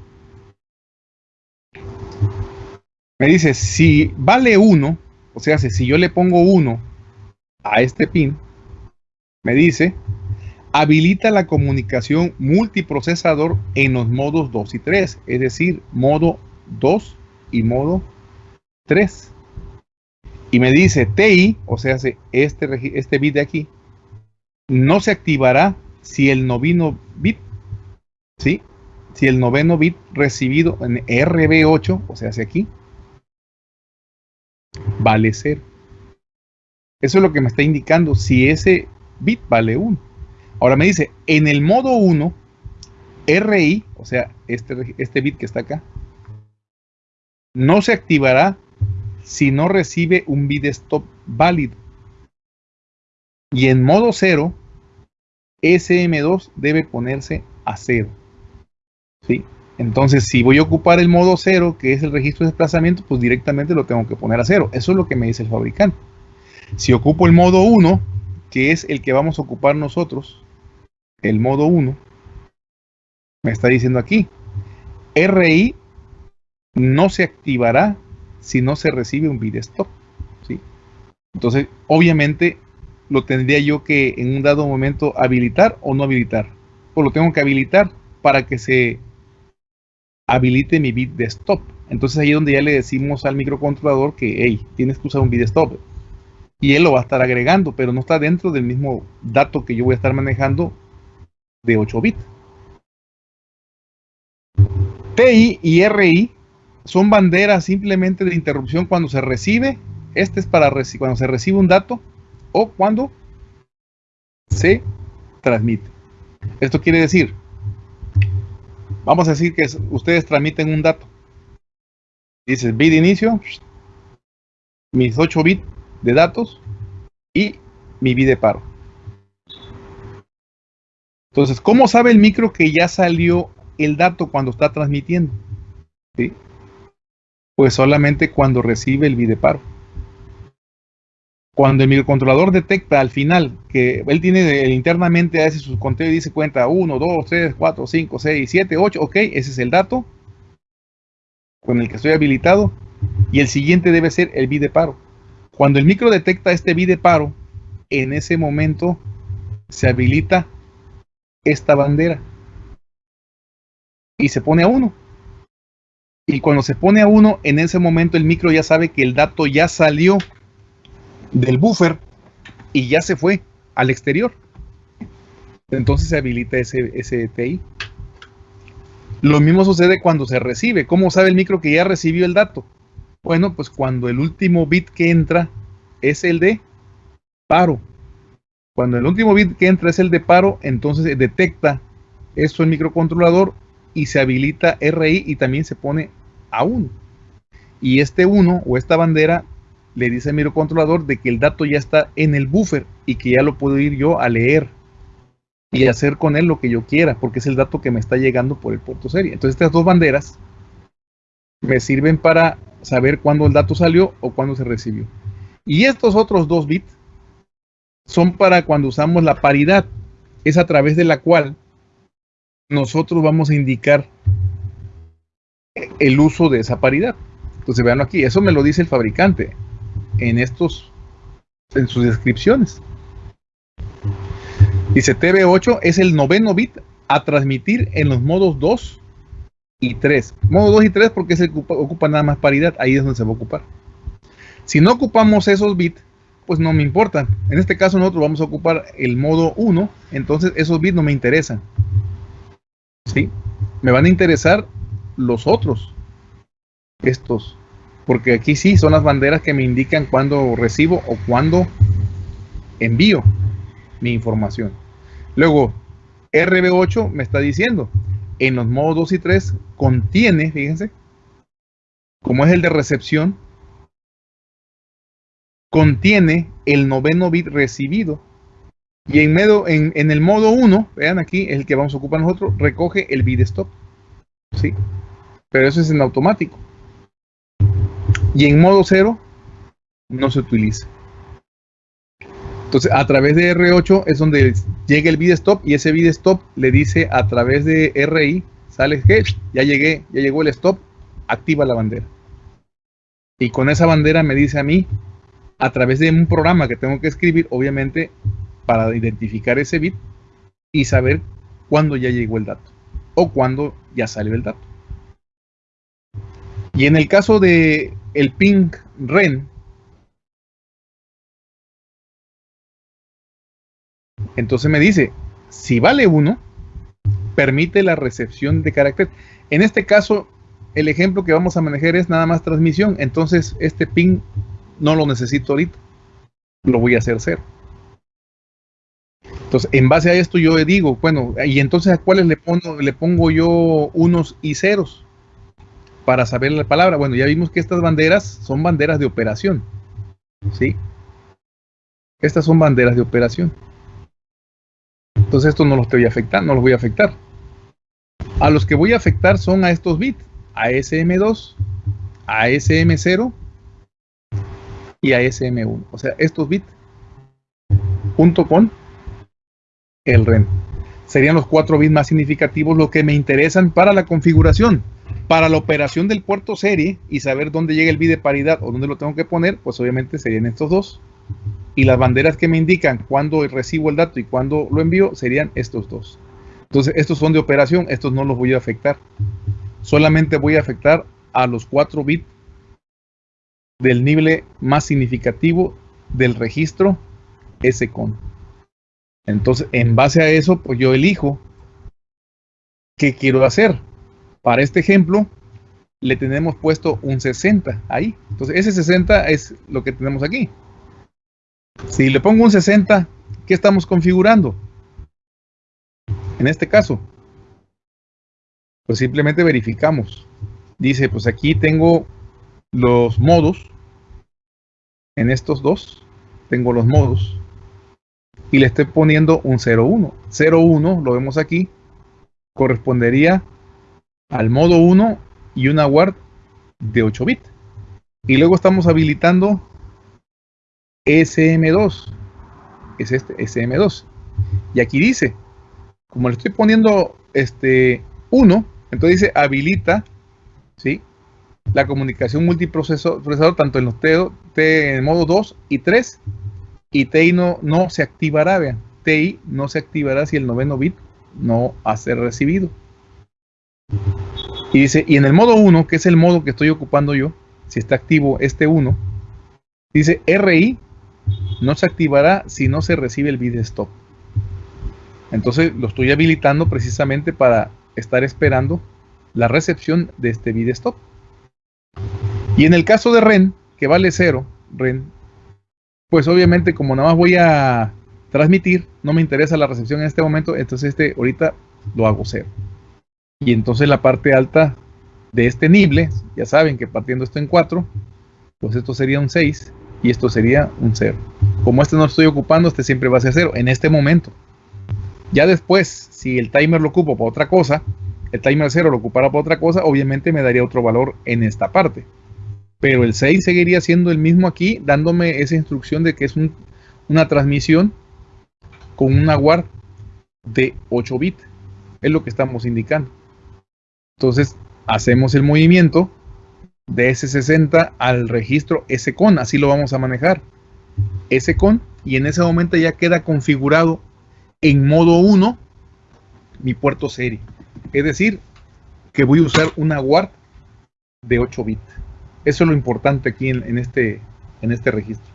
Me dice, si vale 1, o sea, si yo le pongo 1 a este pin, me dice, habilita la comunicación multiprocesador en los modos 2 y 3, es decir, modo 2 y modo 3. Y me dice TI, o sea, este, este bit de aquí, no se activará si el noveno bit, ¿sí? Si el noveno bit recibido en RB8, o sea, hacia aquí, vale 0. Eso es lo que me está indicando si ese bit vale 1. Ahora me dice, en el modo 1, RI, o sea, este, este bit que está acá, no se activará si no recibe un bit stop válido. Y en modo 0, SM2 debe ponerse a 0. ¿Sí? Entonces, si voy a ocupar el modo 0, que es el registro de desplazamiento, pues directamente lo tengo que poner a 0. Eso es lo que me dice el fabricante. Si ocupo el modo 1, que es el que vamos a ocupar nosotros, el modo 1, me está diciendo aquí, RI no se activará si no se recibe un bit stop. ¿sí? Entonces, obviamente, lo tendría yo que en un dado momento habilitar o no habilitar. O lo tengo que habilitar para que se habilite mi bit de stop. Entonces ahí donde ya le decimos al microcontrolador que, hey, tienes que usar un bit de stop. Y él lo va a estar agregando, pero no está dentro del mismo dato que yo voy a estar manejando de 8 bits. TI y RI son banderas simplemente de interrupción cuando se recibe. Este es para cuando se recibe un dato o cuando se transmite. Esto quiere decir, vamos a decir que ustedes transmiten un dato. Dices bit inicio, mis 8 bits de datos y mi bit de paro. Entonces, ¿cómo sabe el micro que ya salió el dato cuando está transmitiendo? Pues solamente cuando recibe el bit de paro. Cuando el microcontrolador detecta al final que él tiene internamente hace su conteo y dice cuenta 1, 2, 3, 4, 5, 6, 7, 8, ok, ese es el dato con el que estoy habilitado y el siguiente debe ser el bit de paro. Cuando el micro detecta este bit de paro, en ese momento se habilita esta bandera y se pone a 1. Y cuando se pone a 1, en ese momento el micro ya sabe que el dato ya salió del buffer y ya se fue al exterior. Entonces se habilita ese, ese TI. Lo mismo sucede cuando se recibe. ¿Cómo sabe el micro que ya recibió el dato? Bueno, pues cuando el último bit que entra es el de paro. Cuando el último bit que entra es el de paro, entonces detecta esto el microcontrolador y se habilita RI y también se pone a 1. Y este 1 o esta bandera le dice al microcontrolador de que el dato ya está en el buffer y que ya lo puedo ir yo a leer y hacer con él lo que yo quiera, porque es el dato que me está llegando por el puerto serie. Entonces estas dos banderas me sirven para saber cuándo el dato salió o cuándo se recibió. Y estos otros dos bits son para cuando usamos la paridad, es a través de la cual nosotros vamos a indicar el uso de esa paridad. Entonces vean aquí, eso me lo dice el fabricante en estos, en sus descripciones. Dice TV8 es el noveno bit a transmitir en los modos 2 y 3. Modo 2 y 3 porque se ocupa, ocupa, nada más paridad, ahí es donde se va a ocupar. Si no ocupamos esos bits, pues no me importa. En este caso nosotros vamos a ocupar el modo 1, entonces esos bits no me interesan. ¿Sí? Me van a interesar los otros. Estos porque aquí sí son las banderas que me indican cuando recibo o cuando envío mi información. Luego, RB8 me está diciendo, en los modos 2 y 3 contiene, fíjense, como es el de recepción, contiene el noveno bit recibido. Y en el modo 1, vean aquí, el que vamos a ocupar nosotros, recoge el bit stop. ¿sí? Pero eso es en automático y en modo cero no se utiliza. Entonces, a través de R8 es donde llega el bit stop y ese stop le dice a través de RI, sale que ya llegué, ya llegó el stop, activa la bandera. Y con esa bandera me dice a mí, a través de un programa que tengo que escribir, obviamente, para identificar ese bit y saber cuándo ya llegó el dato o cuándo ya salió el dato. Y en el caso de el ping ren, entonces me dice, si vale 1, permite la recepción de carácter. En este caso, el ejemplo que vamos a manejar es nada más transmisión. Entonces, este pin no lo necesito ahorita. Lo voy a hacer cero. Entonces, en base a esto yo digo, bueno, y entonces a cuáles le pongo, le pongo yo unos y ceros para saber la palabra. Bueno, ya vimos que estas banderas son banderas de operación. ¿Sí? Estas son banderas de operación. Entonces esto no los voy a afectar, no los voy a afectar. A los que voy a afectar son a estos bits, a SM2, a SM0 y a SM1. O sea, estos bits junto con el REN. Serían los cuatro bits más significativos los que me interesan para la configuración. Para la operación del puerto serie y saber dónde llega el bit de paridad o dónde lo tengo que poner, pues obviamente serían estos dos. Y las banderas que me indican cuándo recibo el dato y cuándo lo envío serían estos dos. Entonces, estos son de operación, estos no los voy a afectar. Solamente voy a afectar a los cuatro bits del nivel más significativo del registro SCON. Entonces, en base a eso, pues yo elijo qué quiero hacer. Para este ejemplo, le tenemos puesto un 60 ahí. Entonces, ese 60 es lo que tenemos aquí. Si le pongo un 60, ¿qué estamos configurando? En este caso, pues simplemente verificamos. Dice, pues aquí tengo los modos. En estos dos, tengo los modos y le estoy poniendo un 01. 01, lo vemos aquí, correspondería al modo 1 y una WARD de 8 bits. Y luego estamos habilitando SM2. Es este, SM2. Y aquí dice, como le estoy poniendo este 1, entonces dice habilita, ¿sí? La comunicación multiprocesador tanto en los T, T en modo 2 y 3 y TI no, no se activará, vean, TI no se activará si el noveno bit no ha ser recibido. Y dice, y en el modo 1, que es el modo que estoy ocupando yo, si está activo este 1, dice RI no se activará si no se recibe el bit stop. Entonces lo estoy habilitando precisamente para estar esperando la recepción de este bit stop. Y en el caso de REN, que vale 0, REN pues obviamente como nada más voy a transmitir, no me interesa la recepción en este momento, entonces este ahorita lo hago cero. Y entonces la parte alta de este nible, ya saben que partiendo esto en 4, pues esto sería un 6 y esto sería un 0. Como este no lo estoy ocupando, este siempre va a ser 0 en este momento. Ya después, si el timer lo ocupo para otra cosa, el timer 0 lo ocupara para otra cosa, obviamente me daría otro valor en esta parte pero el 6 seguiría siendo el mismo aquí, dándome esa instrucción de que es una transmisión con una WARD de 8 bits. Es lo que estamos indicando. Entonces, hacemos el movimiento de S60 al registro SCON, así lo vamos a manejar. SCON, y en ese momento ya queda configurado en modo 1 mi puerto serie. Es decir, que voy a usar una WARD de 8 bits. Eso es lo importante aquí en, este, este registro.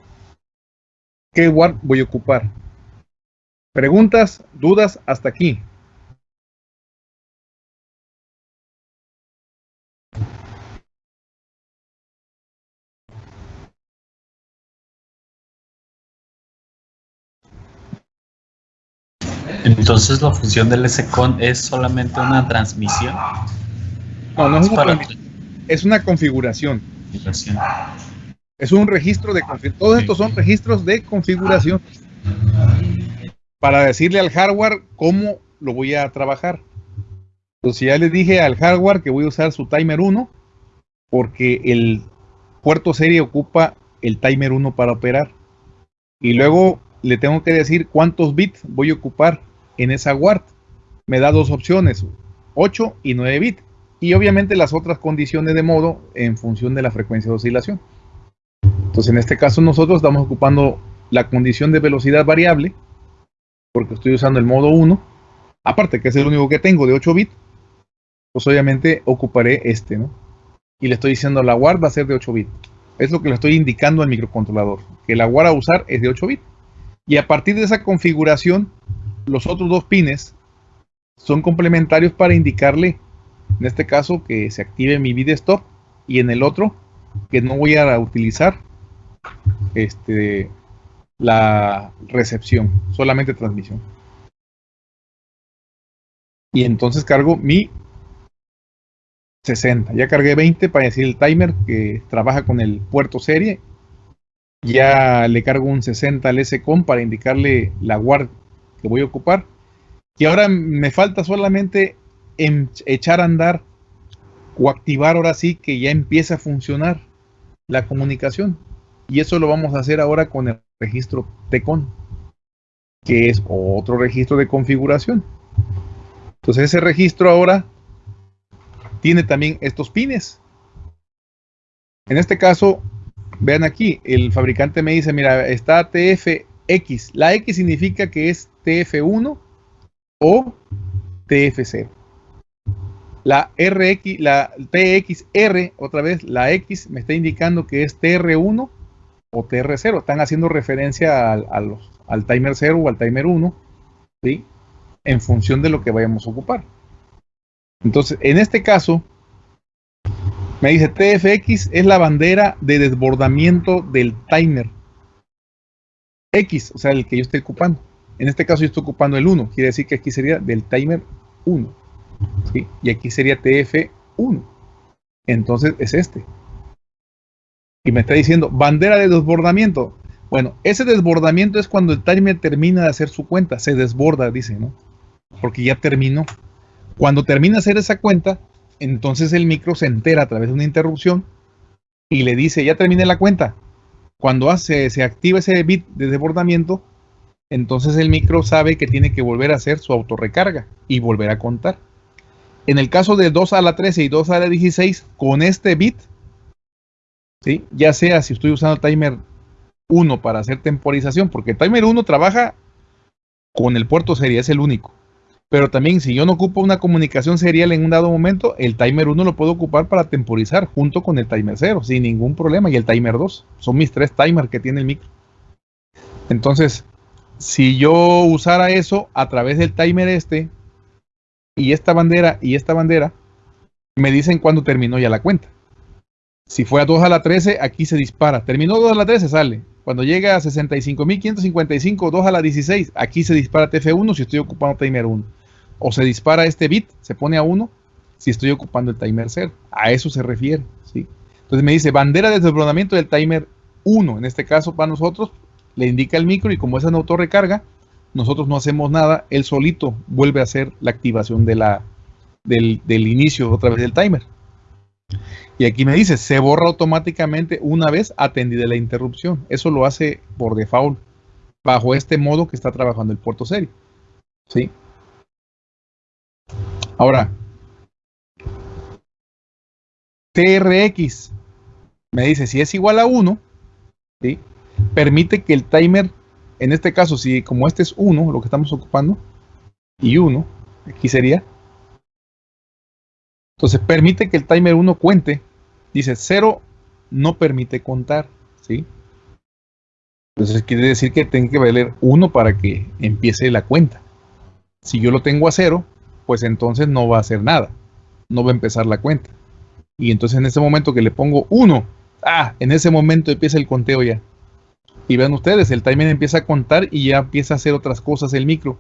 ¿Qué WARD voy a ocupar? Preguntas, dudas hasta aquí. Entonces la función del SCON es solamente una transmisión. No, no es, una, es una configuración. Es un registro de configuración. Todos estos son registros de configuración. Para decirle al hardware cómo lo voy a trabajar. Entonces ya le dije al hardware que voy a usar su timer 1 porque el puerto serie ocupa el timer 1 para operar. Y luego le tengo que decir cuántos bits voy a ocupar en esa WARD. Me da dos opciones, 8 y 9 bits y obviamente las otras condiciones de modo en función de la frecuencia de oscilación. Entonces en este caso nosotros estamos ocupando la condición de velocidad variable, porque estoy usando el modo 1, aparte que es el único que tengo de 8 bits, pues obviamente ocuparé este, ¿no? Y le estoy diciendo la WAR va a ser de 8 bits. Es lo que le estoy indicando al microcontrolador, que la WAR a usar es de 8 bits. Y a partir de esa configuración, los otros dos pines son complementarios para indicarle, en este caso, que se active mi bit stop y en el otro que no voy a utilizar este, la recepción, solamente transmisión. Y entonces cargo mi 60. Ya cargué 20 para decir el timer que trabaja con el puerto serie. Ya le cargo un 60 al SCOM para indicarle la guard que voy a ocupar. Y ahora me falta solamente echar a andar o activar ahora sí que ya empieza a funcionar la comunicación. Y eso lo vamos a hacer ahora con el registro TECON, que es otro registro de configuración. Entonces ese registro ahora tiene también estos pines. En este caso, vean aquí, el fabricante me dice, mira, está TFX. La X significa que es TF1 o TF0. La RX, la TXR, otra vez, la X me está indicando que es TR1 o TR0. Están haciendo referencia al, al timer 0 o al timer 1, ¿sí? En función de lo que vayamos a ocupar. Entonces, en este caso, me dice TFX es la bandera de desbordamiento del timer. X, o sea, el que yo estoy ocupando. En este caso yo estoy ocupando el 1, quiere decir que aquí sería del timer 1. ¿sí? Y aquí sería TF1. Entonces es este. Y me está diciendo bandera de desbordamiento. Bueno, ese desbordamiento es cuando el timer termina de hacer su cuenta. Se desborda, dice, ¿no? Porque ya terminó. Cuando termina de hacer esa cuenta, entonces el micro se entera a través de una interrupción y le dice, ya terminé la cuenta. Cuando hace, se activa ese bit de desbordamiento, entonces el micro sabe que tiene que volver a hacer su autorrecarga y volver a contar. En el caso de 2 a la 13 y 2 a la 16, con este bit, ¿sí? ya sea si estoy usando timer 1 para hacer temporización, porque timer 1 trabaja con el puerto serie, es el único. Pero también si yo no ocupo una comunicación serial en un dado momento, el timer 1 lo puedo ocupar para temporizar junto con el timer 0, sin ningún problema. Y el timer 2, son mis tres timers que tiene el micro. Entonces, si yo usara eso a través del timer este, y esta bandera y esta bandera, me dicen cuándo terminó ya la cuenta. Si fue a 2 a la 13, aquí se dispara. Terminó 2 a la 13, sale. Cuando llega a 65.555, 2 a la 16, aquí se dispara TF1 si estoy ocupando timer 1. O se dispara este bit, se pone a 1 si estoy ocupando el timer 0. A eso se refiere. ¿sí? Entonces me dice bandera de desbordamiento del timer 1. En este caso, para nosotros, le indica el micro y como es en autorrecarga, nosotros no hacemos nada, él solito vuelve a hacer la activación de la, del, del inicio otra vez del timer. Y aquí me dice, se borra automáticamente una vez atendida la interrupción. Eso lo hace por default, bajo este modo que está trabajando el puerto serie. ¿Sí? Ahora, TRX me dice, si es igual a 1, ¿sí? Permite que el timer, en este caso, si como este es 1, lo que estamos ocupando, y 1, aquí sería. Entonces permite que el timer 1 cuente. Dice 0 no permite contar, ¿sí? Entonces quiere decir que tengo que valer 1 para que empiece la cuenta. Si yo lo tengo a 0, pues entonces no va a hacer nada. No va a empezar la cuenta. Y entonces en ese momento que le pongo 1, ah, en ese momento empieza el conteo ya. Y vean ustedes, el timer empieza a contar y ya empieza a hacer otras cosas el micro.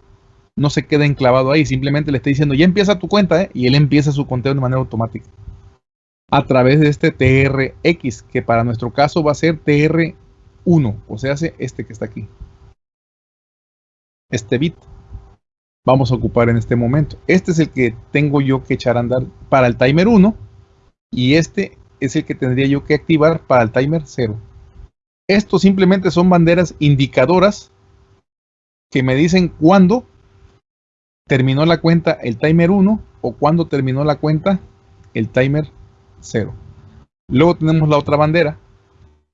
No se queda enclavado ahí, simplemente le está diciendo, ya empieza tu cuenta, ¿eh? y él empieza su conteo de manera automática. A través de este TRX, que para nuestro caso va a ser TR1, o sea, este que está aquí. Este bit vamos a ocupar en este momento. Este es el que tengo yo que echar a andar para el timer 1 y este es el que tendría yo que activar para el timer 0. Estos simplemente son banderas indicadoras que me dicen cuándo terminó la cuenta el timer 1 o cuándo terminó la cuenta el timer 0. Luego tenemos la otra bandera,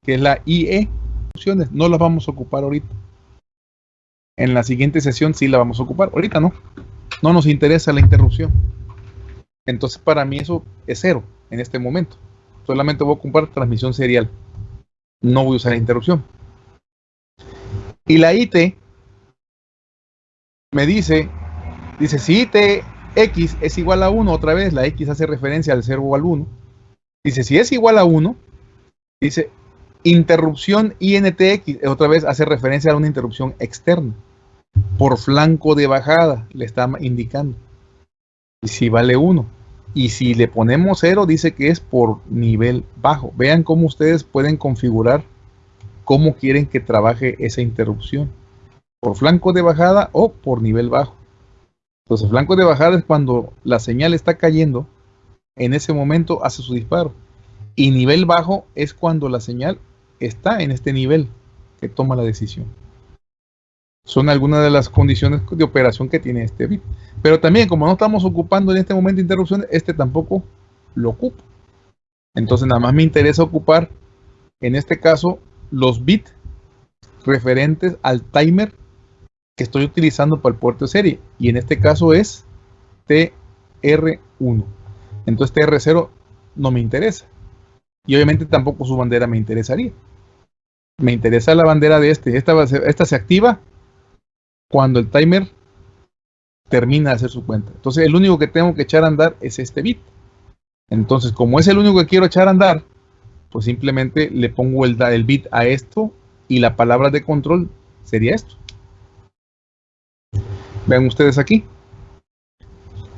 que es la IE. No las vamos a ocupar ahorita. En la siguiente sesión sí la vamos a ocupar. Ahorita no. No nos interesa la interrupción. Entonces para mí eso es cero en este momento. Solamente voy a ocupar transmisión serial no voy a usar la interrupción. Y la IT me dice, dice, si IT x es igual a 1, otra vez la x hace referencia al 0 o al 1. Dice, si es igual a 1, dice, interrupción INTX, otra vez hace referencia a una interrupción externa. Por flanco de bajada, le está indicando. Y si vale 1. Y si le ponemos 0, dice que es por nivel bajo. Vean cómo ustedes pueden configurar cómo quieren que trabaje esa interrupción. Por flanco de bajada o por nivel bajo. Entonces, flanco de bajada es cuando la señal está cayendo, en ese momento hace su disparo. Y nivel bajo es cuando la señal está en este nivel que toma la decisión. Son algunas de las condiciones de operación que tiene este bit. Pero también, como no estamos ocupando en este momento interrupciones, este tampoco lo ocupa. Entonces, nada más me interesa ocupar, en este caso, los bits referentes al timer que estoy utilizando para el puerto de serie. Y en este caso es TR1. Entonces TR0 no me interesa. Y obviamente tampoco su bandera me interesaría. Me interesa la bandera de este. Esta, esta se activa cuando el timer termina de hacer su cuenta. Entonces el único que tengo que echar a andar es este bit. Entonces como es el único que quiero echar a andar, pues simplemente le pongo el, bit a esto y la palabra de control sería esto. Vean ustedes aquí.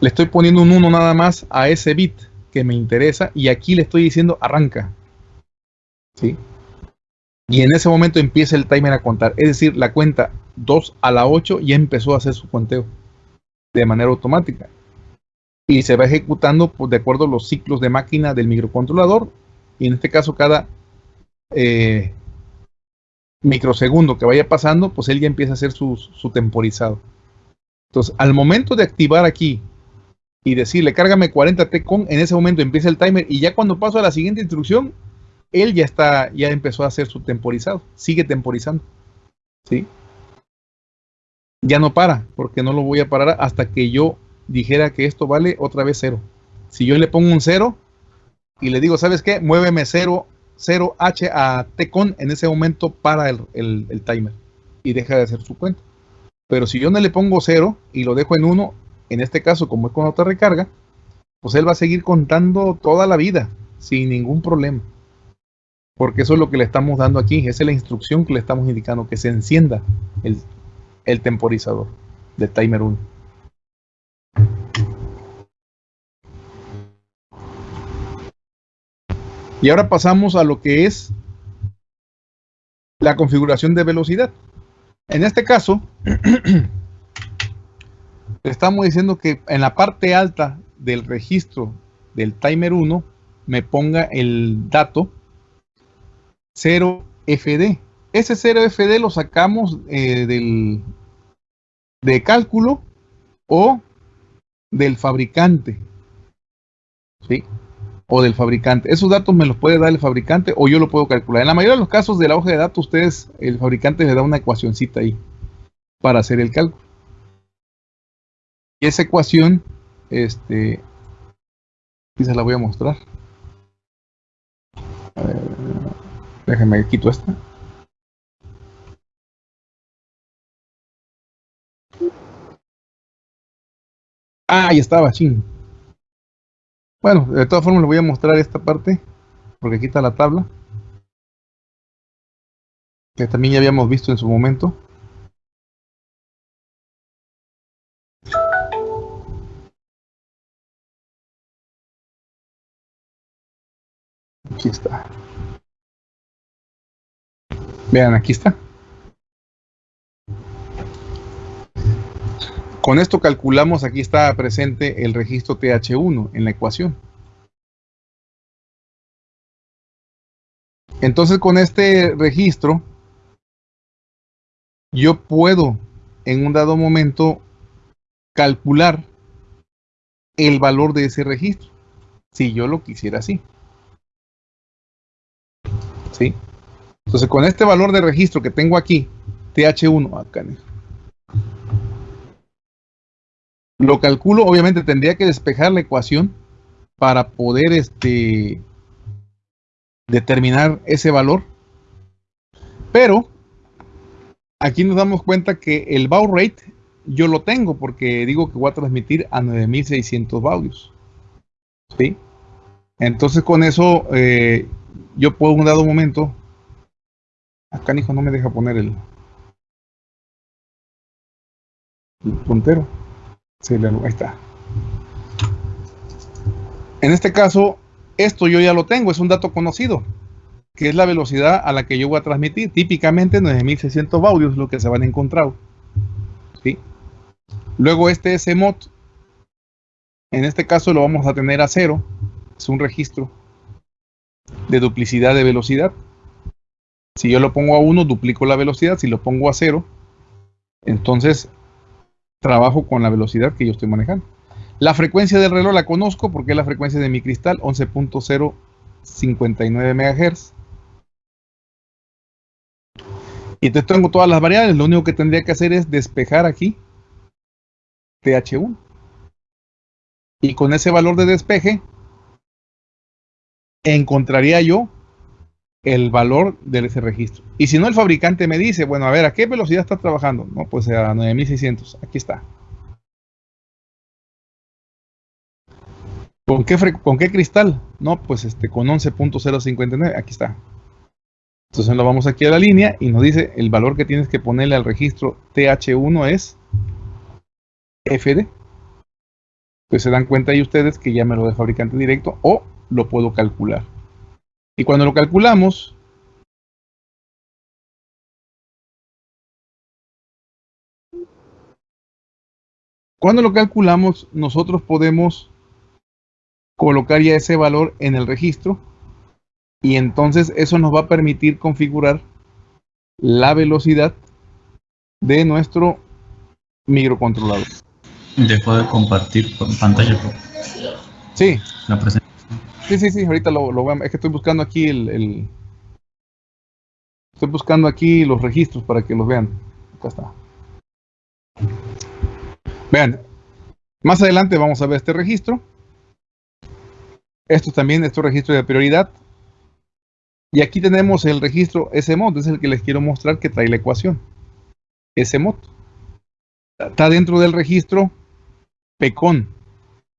Le estoy poniendo un 1 nada más a ese bit que me interesa y aquí le estoy diciendo arranca. ¿Sí? Y en ese momento empieza el timer a contar. Es decir, la cuenta 2 a la 8 ya empezó a hacer su conteo de manera automática. Y se va ejecutando pues, de acuerdo a los ciclos de máquina del microcontrolador. Y en este caso, cada eh, microsegundo que vaya pasando, pues él ya empieza a hacer su, temporizado. Entonces, al momento de activar aquí y decirle cárgame 40 T con, en ese momento empieza el timer y ya cuando paso a la siguiente instrucción, él ya está, ya empezó a hacer su temporizado, sigue temporizando. ¿Sí? Ya no para, porque no lo voy a parar hasta que yo dijera que esto vale otra vez cero. Si yo le pongo un cero y le digo, ¿sabes qué? Muéveme 0, 0H a T con, en ese momento para el, el timer y deja de hacer su cuenta. Pero si yo no le pongo 0 y lo dejo en 1, en este caso como es con otra recarga, pues él va a seguir contando toda la vida sin ningún problema. Porque eso es lo que le estamos dando aquí, esa es la instrucción que le estamos indicando, que se encienda el, el temporizador de timer 1. Y ahora pasamos a lo que es la configuración de velocidad. En este caso, estamos diciendo que en la parte alta del registro del timer 1 me ponga el dato 0FD. Ese 0FD lo sacamos eh, del de cálculo o del fabricante. ¿Sí? O del fabricante. Esos datos me los puede dar el fabricante o yo lo puedo calcular. En la mayoría de los casos de la hoja de datos, ustedes, el fabricante le da una ecuacióncita ahí para hacer el cálculo. Y esa ecuación, este, se la voy a mostrar. A ver, déjenme quito esta. Ah, ahí estaba, ching. Bueno, de todas formas le voy a mostrar esta parte, porque aquí está la tabla. Que también ya habíamos visto en su momento. Aquí está. Vean, aquí está. Con esto calculamos, aquí está presente el registro TH1 en la ecuación. Entonces con este registro, yo puedo en un dado momento calcular el valor de ese registro, si yo lo quisiera así. ¿Sí? Entonces con este valor de registro que tengo aquí, TH1, acá, lo calculo, obviamente tendría que despejar la ecuación para poder este, determinar ese valor. Pero aquí nos damos cuenta que el bow rate yo lo tengo porque digo que voy a transmitir a 9600 baudios. ¿Sí? Entonces con eso eh, yo puedo un dado momento. Acá hijo no me deja poner el, el puntero. En este caso, esto yo ya lo tengo, es un dato conocido, que es la velocidad a la que yo voy a transmitir. Típicamente 9600 baudios es lo que se van a encontrar. ¿Sí? Luego este SMOD, en este caso lo vamos a tener a cero, es un registro de duplicidad de velocidad. Si yo lo pongo a 1, duplico la velocidad. Si lo pongo a 0, entonces trabajo con la velocidad que yo estoy manejando. La frecuencia del reloj la conozco porque es la frecuencia de mi cristal, 11.059 MHz. Y entonces tengo todas las variables, lo único que tendría que hacer es despejar aquí TH1. Y con ese valor de despeje, encontraría yo el valor de ese registro. Y si no, el fabricante me dice, bueno, a ver, ¿a qué velocidad está trabajando? No, pues a 9600. Aquí está. ¿Con qué, ¿Con qué cristal? No, pues este, con 11.059, aquí está. Entonces lo vamos aquí a la línea y nos dice el valor que tienes que ponerle al registro TH1 es FD. Pues se dan cuenta ahí ustedes que ya me lo de fabricante directo o lo puedo calcular. Y cuando lo calculamos, cuando lo calculamos, nosotros podemos colocar ya ese valor en el registro y entonces eso nos va a permitir configurar la velocidad de nuestro microcontrolador. Dejo de compartir pantalla. Sí. La presentación. Sí, sí, sí, ahorita lo, lo Es que estoy buscando aquí el, Estoy buscando aquí los registros para que los vean. Acá está. Vean. Más adelante vamos a ver este registro. Esto también, es registro de prioridad. Y aquí tenemos el registro SMOD, es el que les quiero mostrar que trae la ecuación. SMOD. Está dentro del registro PECON.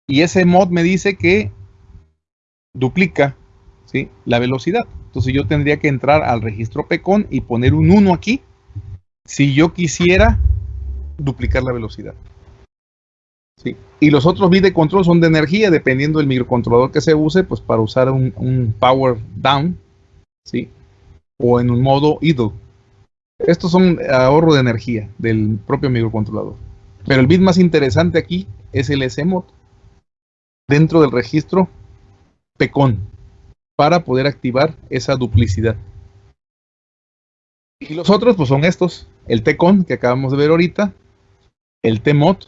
Y ese mod me dice que duplica la velocidad. Entonces yo tendría que entrar al registro PECON y poner un 1 aquí si yo quisiera duplicar la velocidad. Y los otros bits de control son de energía, dependiendo del microcontrolador que se use, pues para usar un, power down. O en un modo idle. Estos son ahorro de energía del propio microcontrolador. Pero el bit más interesante aquí es el SMOD dentro del registro PECON para poder activar esa duplicidad. Y los otros pues son estos, el TCON que acabamos de ver ahorita, el TMOD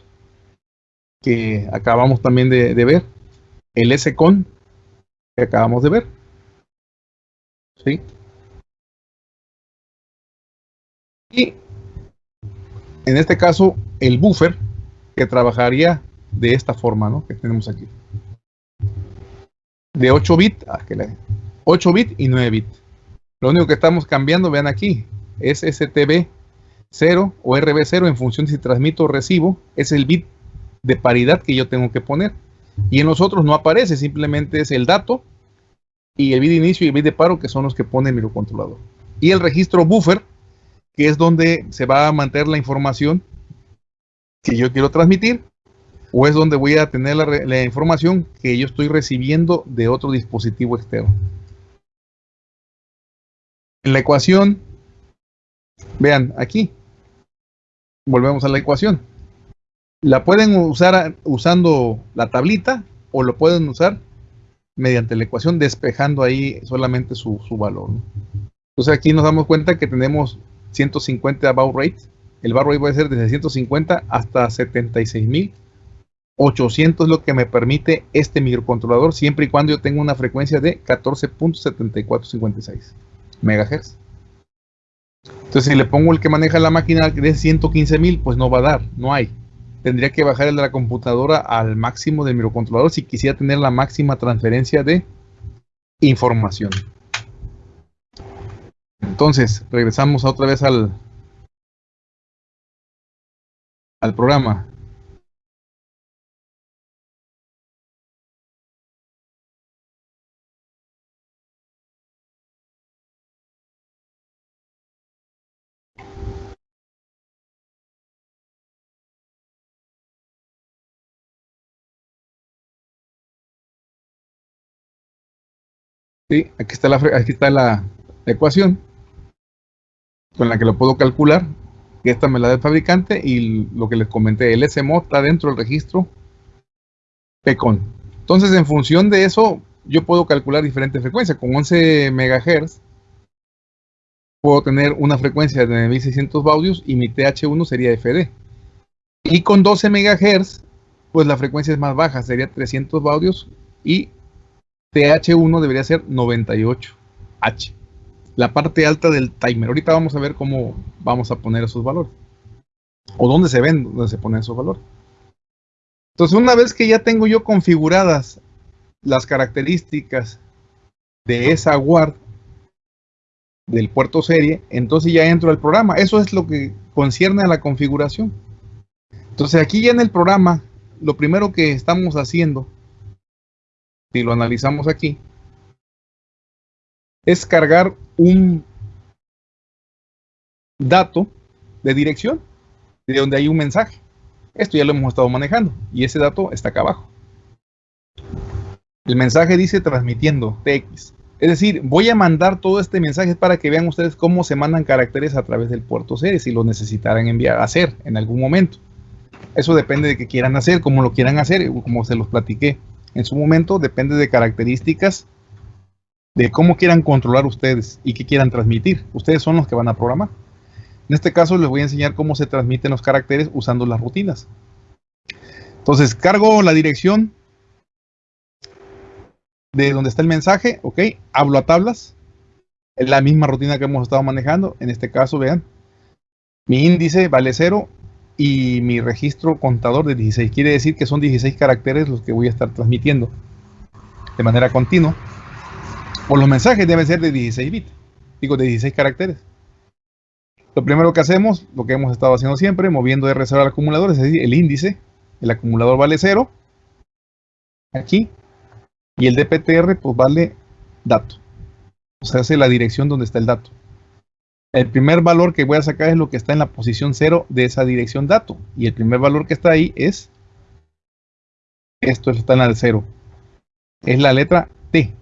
que acabamos también de, ver, el SCON que acabamos de ver. ¿Sí? Y en este caso, el buffer que trabajaría de esta forma, ¿no? Que tenemos aquí. De 8 bits, 8 ah, bits y 9 bits. Lo único que estamos cambiando, vean aquí, es STB 0 o RB0 en función de si transmito o recibo, es el bit de paridad que yo tengo que poner. Y en los otros no aparece, simplemente es el dato y el bit de inicio y el bit de paro que son los que pone el microcontrolador. Y el registro buffer, que es donde se va a mantener la información que yo quiero transmitir, o es donde voy a tener la, información que yo estoy recibiendo de otro dispositivo externo. En la ecuación, vean aquí, volvemos a la ecuación la pueden usar usando la tablita o lo pueden usar mediante la ecuación despejando ahí solamente su, valor. Entonces aquí nos damos cuenta que tenemos 150 bow rate. El bow rate puede ser desde 150 hasta 76.800 es lo que me permite este microcontrolador siempre y cuando yo tenga una frecuencia de 14.7456 MHz. Entonces si le pongo el que maneja la máquina de 115.000 pues no va a dar, no hay tendría que bajar el de la computadora al máximo del microcontrolador si quisiera tener la máxima transferencia de información. Entonces, regresamos otra vez al, al programa. Aquí está la, aquí está la ecuación con la que lo puedo calcular. Esta me la da el fabricante y lo que les comenté, el SMO está dentro del registro PECON. Entonces, en función de eso, yo puedo calcular diferentes frecuencias. Con 11 MHz puedo tener una frecuencia de 9600 baudios y mi TH1 sería FD. Y con 12 MHz, pues la frecuencia es más baja, sería 300 baudios y TH1 debería ser 98H. La parte alta del timer. Ahorita vamos a ver cómo vamos a poner esos valores. O dónde se ven, dónde se ponen esos valores. Entonces, una vez que ya tengo yo configuradas las características de esa guard del puerto serie, entonces ya entro al programa. Eso es lo que concierne a la configuración. Entonces, aquí ya en el programa, lo primero que estamos haciendo si lo analizamos aquí, es cargar un dato de dirección de donde hay un mensaje. Esto ya lo hemos estado manejando y ese dato está acá abajo. El mensaje dice transmitiendo TX. Es decir, voy a mandar todo este mensaje para que vean ustedes cómo se mandan caracteres a través del puerto serie si lo necesitaran enviar, hacer en algún momento. Eso depende de qué quieran hacer, cómo lo quieran hacer, como se los platiqué en su momento depende de características de cómo quieran controlar ustedes y qué quieran transmitir. Ustedes son los que van a programar. En este caso les voy a enseñar cómo se transmiten los caracteres usando las rutinas. Entonces cargo la dirección de donde está el mensaje, ok, hablo a tablas, es la misma rutina que hemos estado manejando, en este caso vean, mi índice vale 0 y mi registro contador de 16. Quiere decir que son 16 caracteres los que voy a estar transmitiendo de manera continua. O los mensajes deben ser de 16 bits, digo de 16 caracteres. Lo primero que hacemos, lo que hemos estado haciendo siempre, moviendo R0 al acumulador, es decir, el índice, el acumulador vale 0, aquí, y el DPTR pues vale dato. O sea, hace la dirección donde está el dato. El primer valor que voy a sacar es lo que está en la posición 0 de esa dirección dato. Y el primer valor que está ahí es, esto está en la 0. Es la letra T.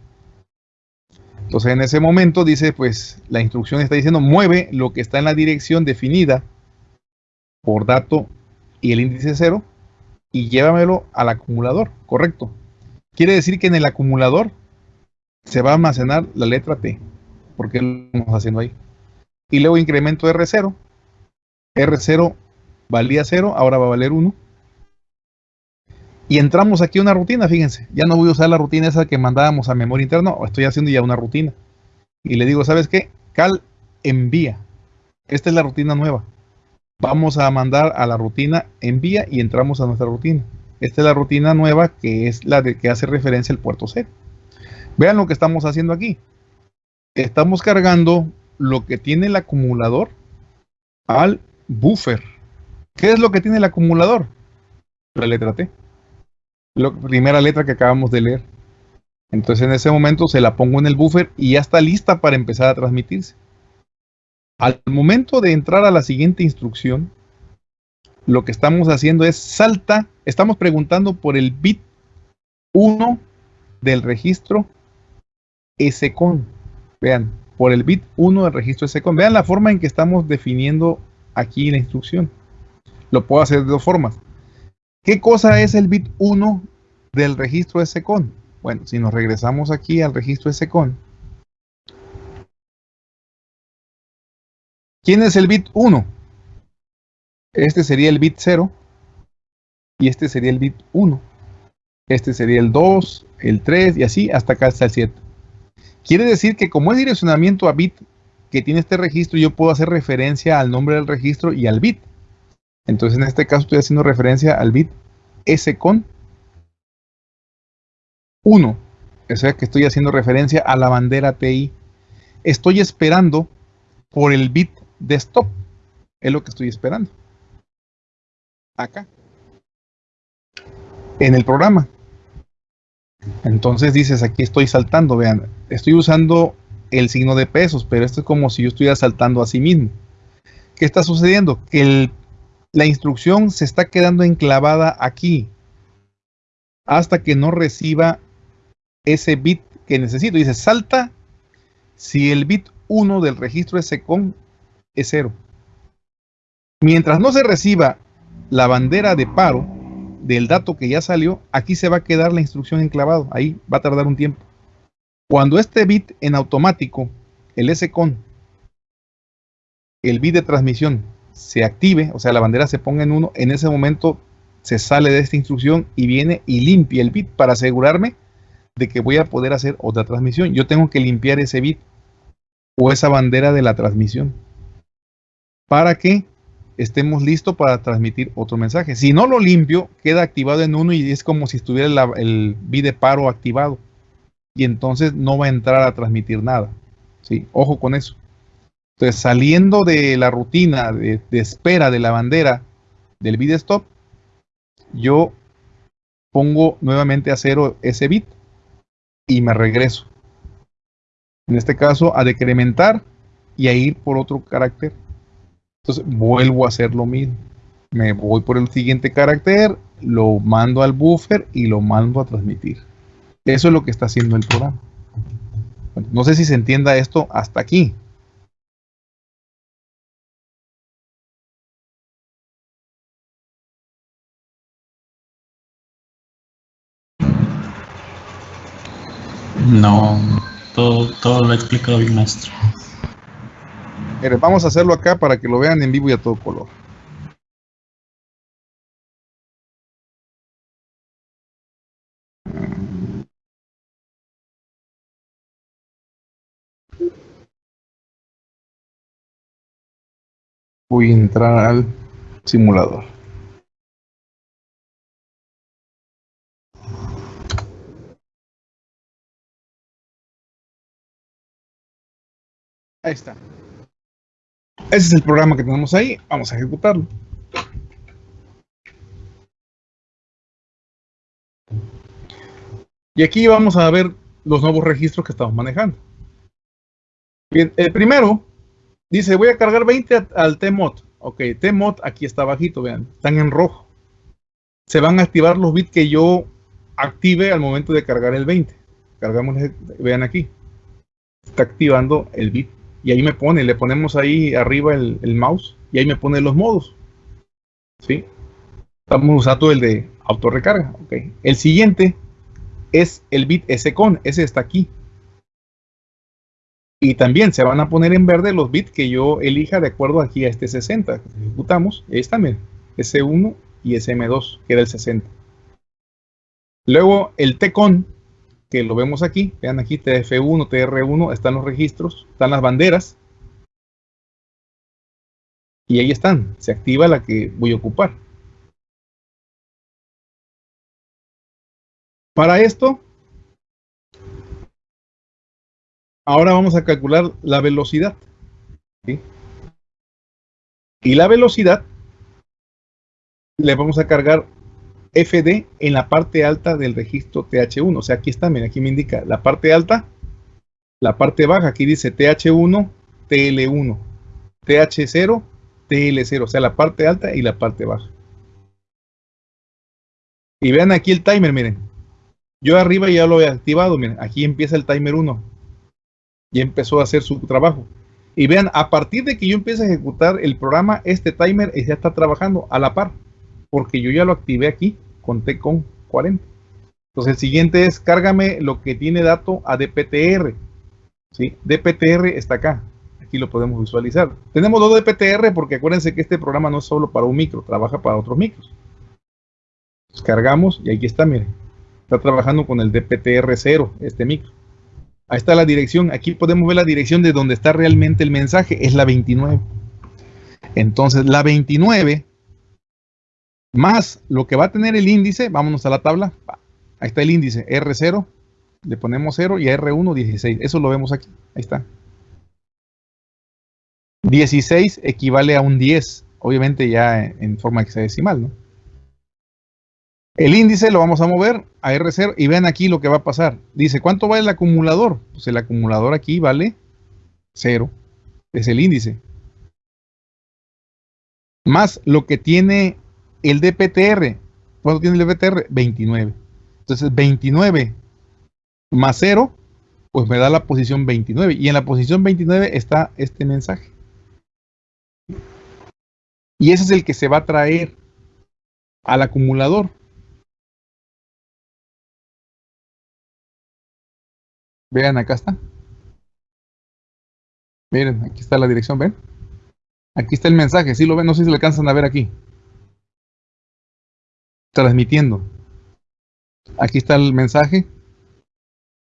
Entonces en ese momento dice, pues la instrucción está diciendo, mueve lo que está en la dirección definida por dato y el índice 0 y llévamelo al acumulador, correcto. Quiere decir que en el acumulador se va a almacenar la letra T, porque lo estamos haciendo ahí y luego incremento R0. R0 valía 0, ahora va a valer 1. Y entramos aquí a una rutina, fíjense. Ya no voy a usar la rutina esa que mandábamos a memoria interna, estoy haciendo ya una rutina. Y le digo, ¿sabes qué? Cal envía. Esta es la rutina nueva. Vamos a mandar a la rutina envía y entramos a nuestra rutina. Esta es la rutina nueva que es la de que hace referencia al puerto C. Vean lo que estamos haciendo aquí. Estamos cargando lo que tiene el acumulador al buffer. ¿Qué es lo que tiene el acumulador? La letra T. La primera letra que acabamos de leer. Entonces en ese momento se la pongo en el buffer y ya está lista para empezar a transmitirse. Al momento de entrar a la siguiente instrucción, lo que estamos haciendo es salta, estamos preguntando por el bit 1 del registro SCON. Vean, por el bit 1 del registro SCON. Vean la forma en que estamos definiendo aquí la instrucción. Lo puedo hacer de dos formas. ¿Qué cosa es el bit 1 del registro SCON? Bueno, si nos regresamos aquí al registro SCON. ¿Quién es el bit 1? Este sería el bit 0 y este sería el bit 1. Este sería el 2, el 3 y así hasta acá está el 7. Quiere decir que como es direccionamiento a bit que tiene este registro, yo puedo hacer referencia al nombre del registro y al bit. Entonces en este caso estoy haciendo referencia al bit S con 1. O sea que estoy haciendo referencia a la bandera TI. Estoy esperando por el bit de stop. Es lo que estoy esperando. acá, en el programa. Entonces dices, aquí estoy saltando, vean, estoy usando el signo de pesos, pero esto es como si yo estuviera saltando a sí mismo. ¿Qué está sucediendo? Que la instrucción se está quedando enclavada aquí hasta que no reciba ese bit que necesito. Dice, salta si el bit 1 del registro SCON es 0. Mientras no se reciba la bandera de paro del dato que ya salió, aquí se va a quedar la instrucción enclavado. Ahí va a tardar un tiempo. Cuando este bit en automático, el SCON, el bit de transmisión, se active, o sea, la bandera se ponga en 1, en ese momento se sale de esta instrucción y viene y limpia el bit para asegurarme de que voy a poder hacer otra transmisión. Yo tengo que limpiar ese bit o esa bandera de la transmisión para que estemos listos para transmitir otro mensaje. Si no lo limpio, queda activado en uno y es como si estuviera el bit de paro activado. Y entonces no va a entrar a transmitir nada. ¿sí? Ojo con eso. Entonces, saliendo de la rutina de, de espera de la bandera del bit stop, yo pongo nuevamente a cero ese bit y me regreso. En este caso, a decrementar y a ir por otro carácter. Entonces, vuelvo a hacer lo mismo. Me voy por el siguiente carácter, lo mando al buffer y lo mando a transmitir. Eso es lo que está haciendo el programa. no sé si se entienda esto hasta aquí. No, todo, todo lo ha explicado bien, maestro. Mire, vamos a hacerlo acá para que lo vean en vivo y a todo color. Voy a entrar al simulador. Ahí está. Ese es el programa que tenemos ahí. Vamos a ejecutarlo. Y aquí vamos a ver los nuevos registros que estamos manejando. Bien, el primero dice, voy a cargar 20 al TMOD. Ok, TMOD aquí está bajito, vean, están en rojo. Se van a activar los bits que yo active al momento de cargar el 20. Cargamos, vean aquí. Está activando el bit y ahí me pone, le ponemos ahí arriba el, mouse y ahí me pone los modos. ¿Sí? Estamos usando el de autorrecarga. Okay. El siguiente es el bit SCON, ese está aquí. Y también se van a poner en verde los bits que yo elija de acuerdo aquí a este 60. Ejecutamos, está, miren, S1 y SM2, que era el 60. Luego el TCON, que lo vemos aquí, vean aquí TF1, TR1, están los registros, están las banderas. Y ahí están, se activa la que voy a ocupar. Para esto, ahora vamos a calcular la velocidad. Y la velocidad le vamos a cargar FD en la parte alta del registro TH1. O sea, aquí está, miren, aquí me indica la parte alta, la parte baja, aquí dice TH1, TL1, TH0, TL0, o sea, la parte alta y la parte baja. Y vean aquí el timer, miren. Yo arriba ya lo he activado, miren, aquí empieza el timer 1. Ya empezó a hacer su trabajo. Y vean, a partir de que yo empiece a ejecutar el programa, este timer ya está trabajando a la par porque yo ya lo activé aquí, conté con 40. Entonces el siguiente es cárgame lo que tiene dato a DPTR. ¿sí? DPTR está acá. Aquí lo podemos visualizar. Tenemos dos DPTR porque acuérdense que este programa no es solo para un micro, trabaja para otros micros. cargamos y aquí está, miren. Está trabajando con el DPTR0, este micro. Ahí está la dirección. Aquí podemos ver la dirección de donde está realmente el mensaje. Es la 29. Entonces, la 29 más lo que va a tener el índice, vámonos a la tabla, ahí está el índice R0, le ponemos 0 y a R1 16, eso lo vemos aquí, ahí está. 16 equivale a un 10, obviamente ya en forma hexadecimal, ¿no? El índice lo vamos a mover a R0 y vean aquí lo que va a pasar. Dice, ¿cuánto vale el acumulador? Pues el acumulador aquí vale 0. Es el índice. Más lo que tiene el DPTR. ¿Cuánto tiene el DPTR? 29. Entonces 29 más 0, pues me da la posición 29. Y en la posición 29 está este mensaje. Y ese es el que se va a traer al acumulador. Vean, acá está. Miren, aquí está la dirección, ¿ven? Aquí está el mensaje, ¿sí lo ven? No sé si lo alcanzan a ver aquí. Transmitiendo. Aquí está el mensaje.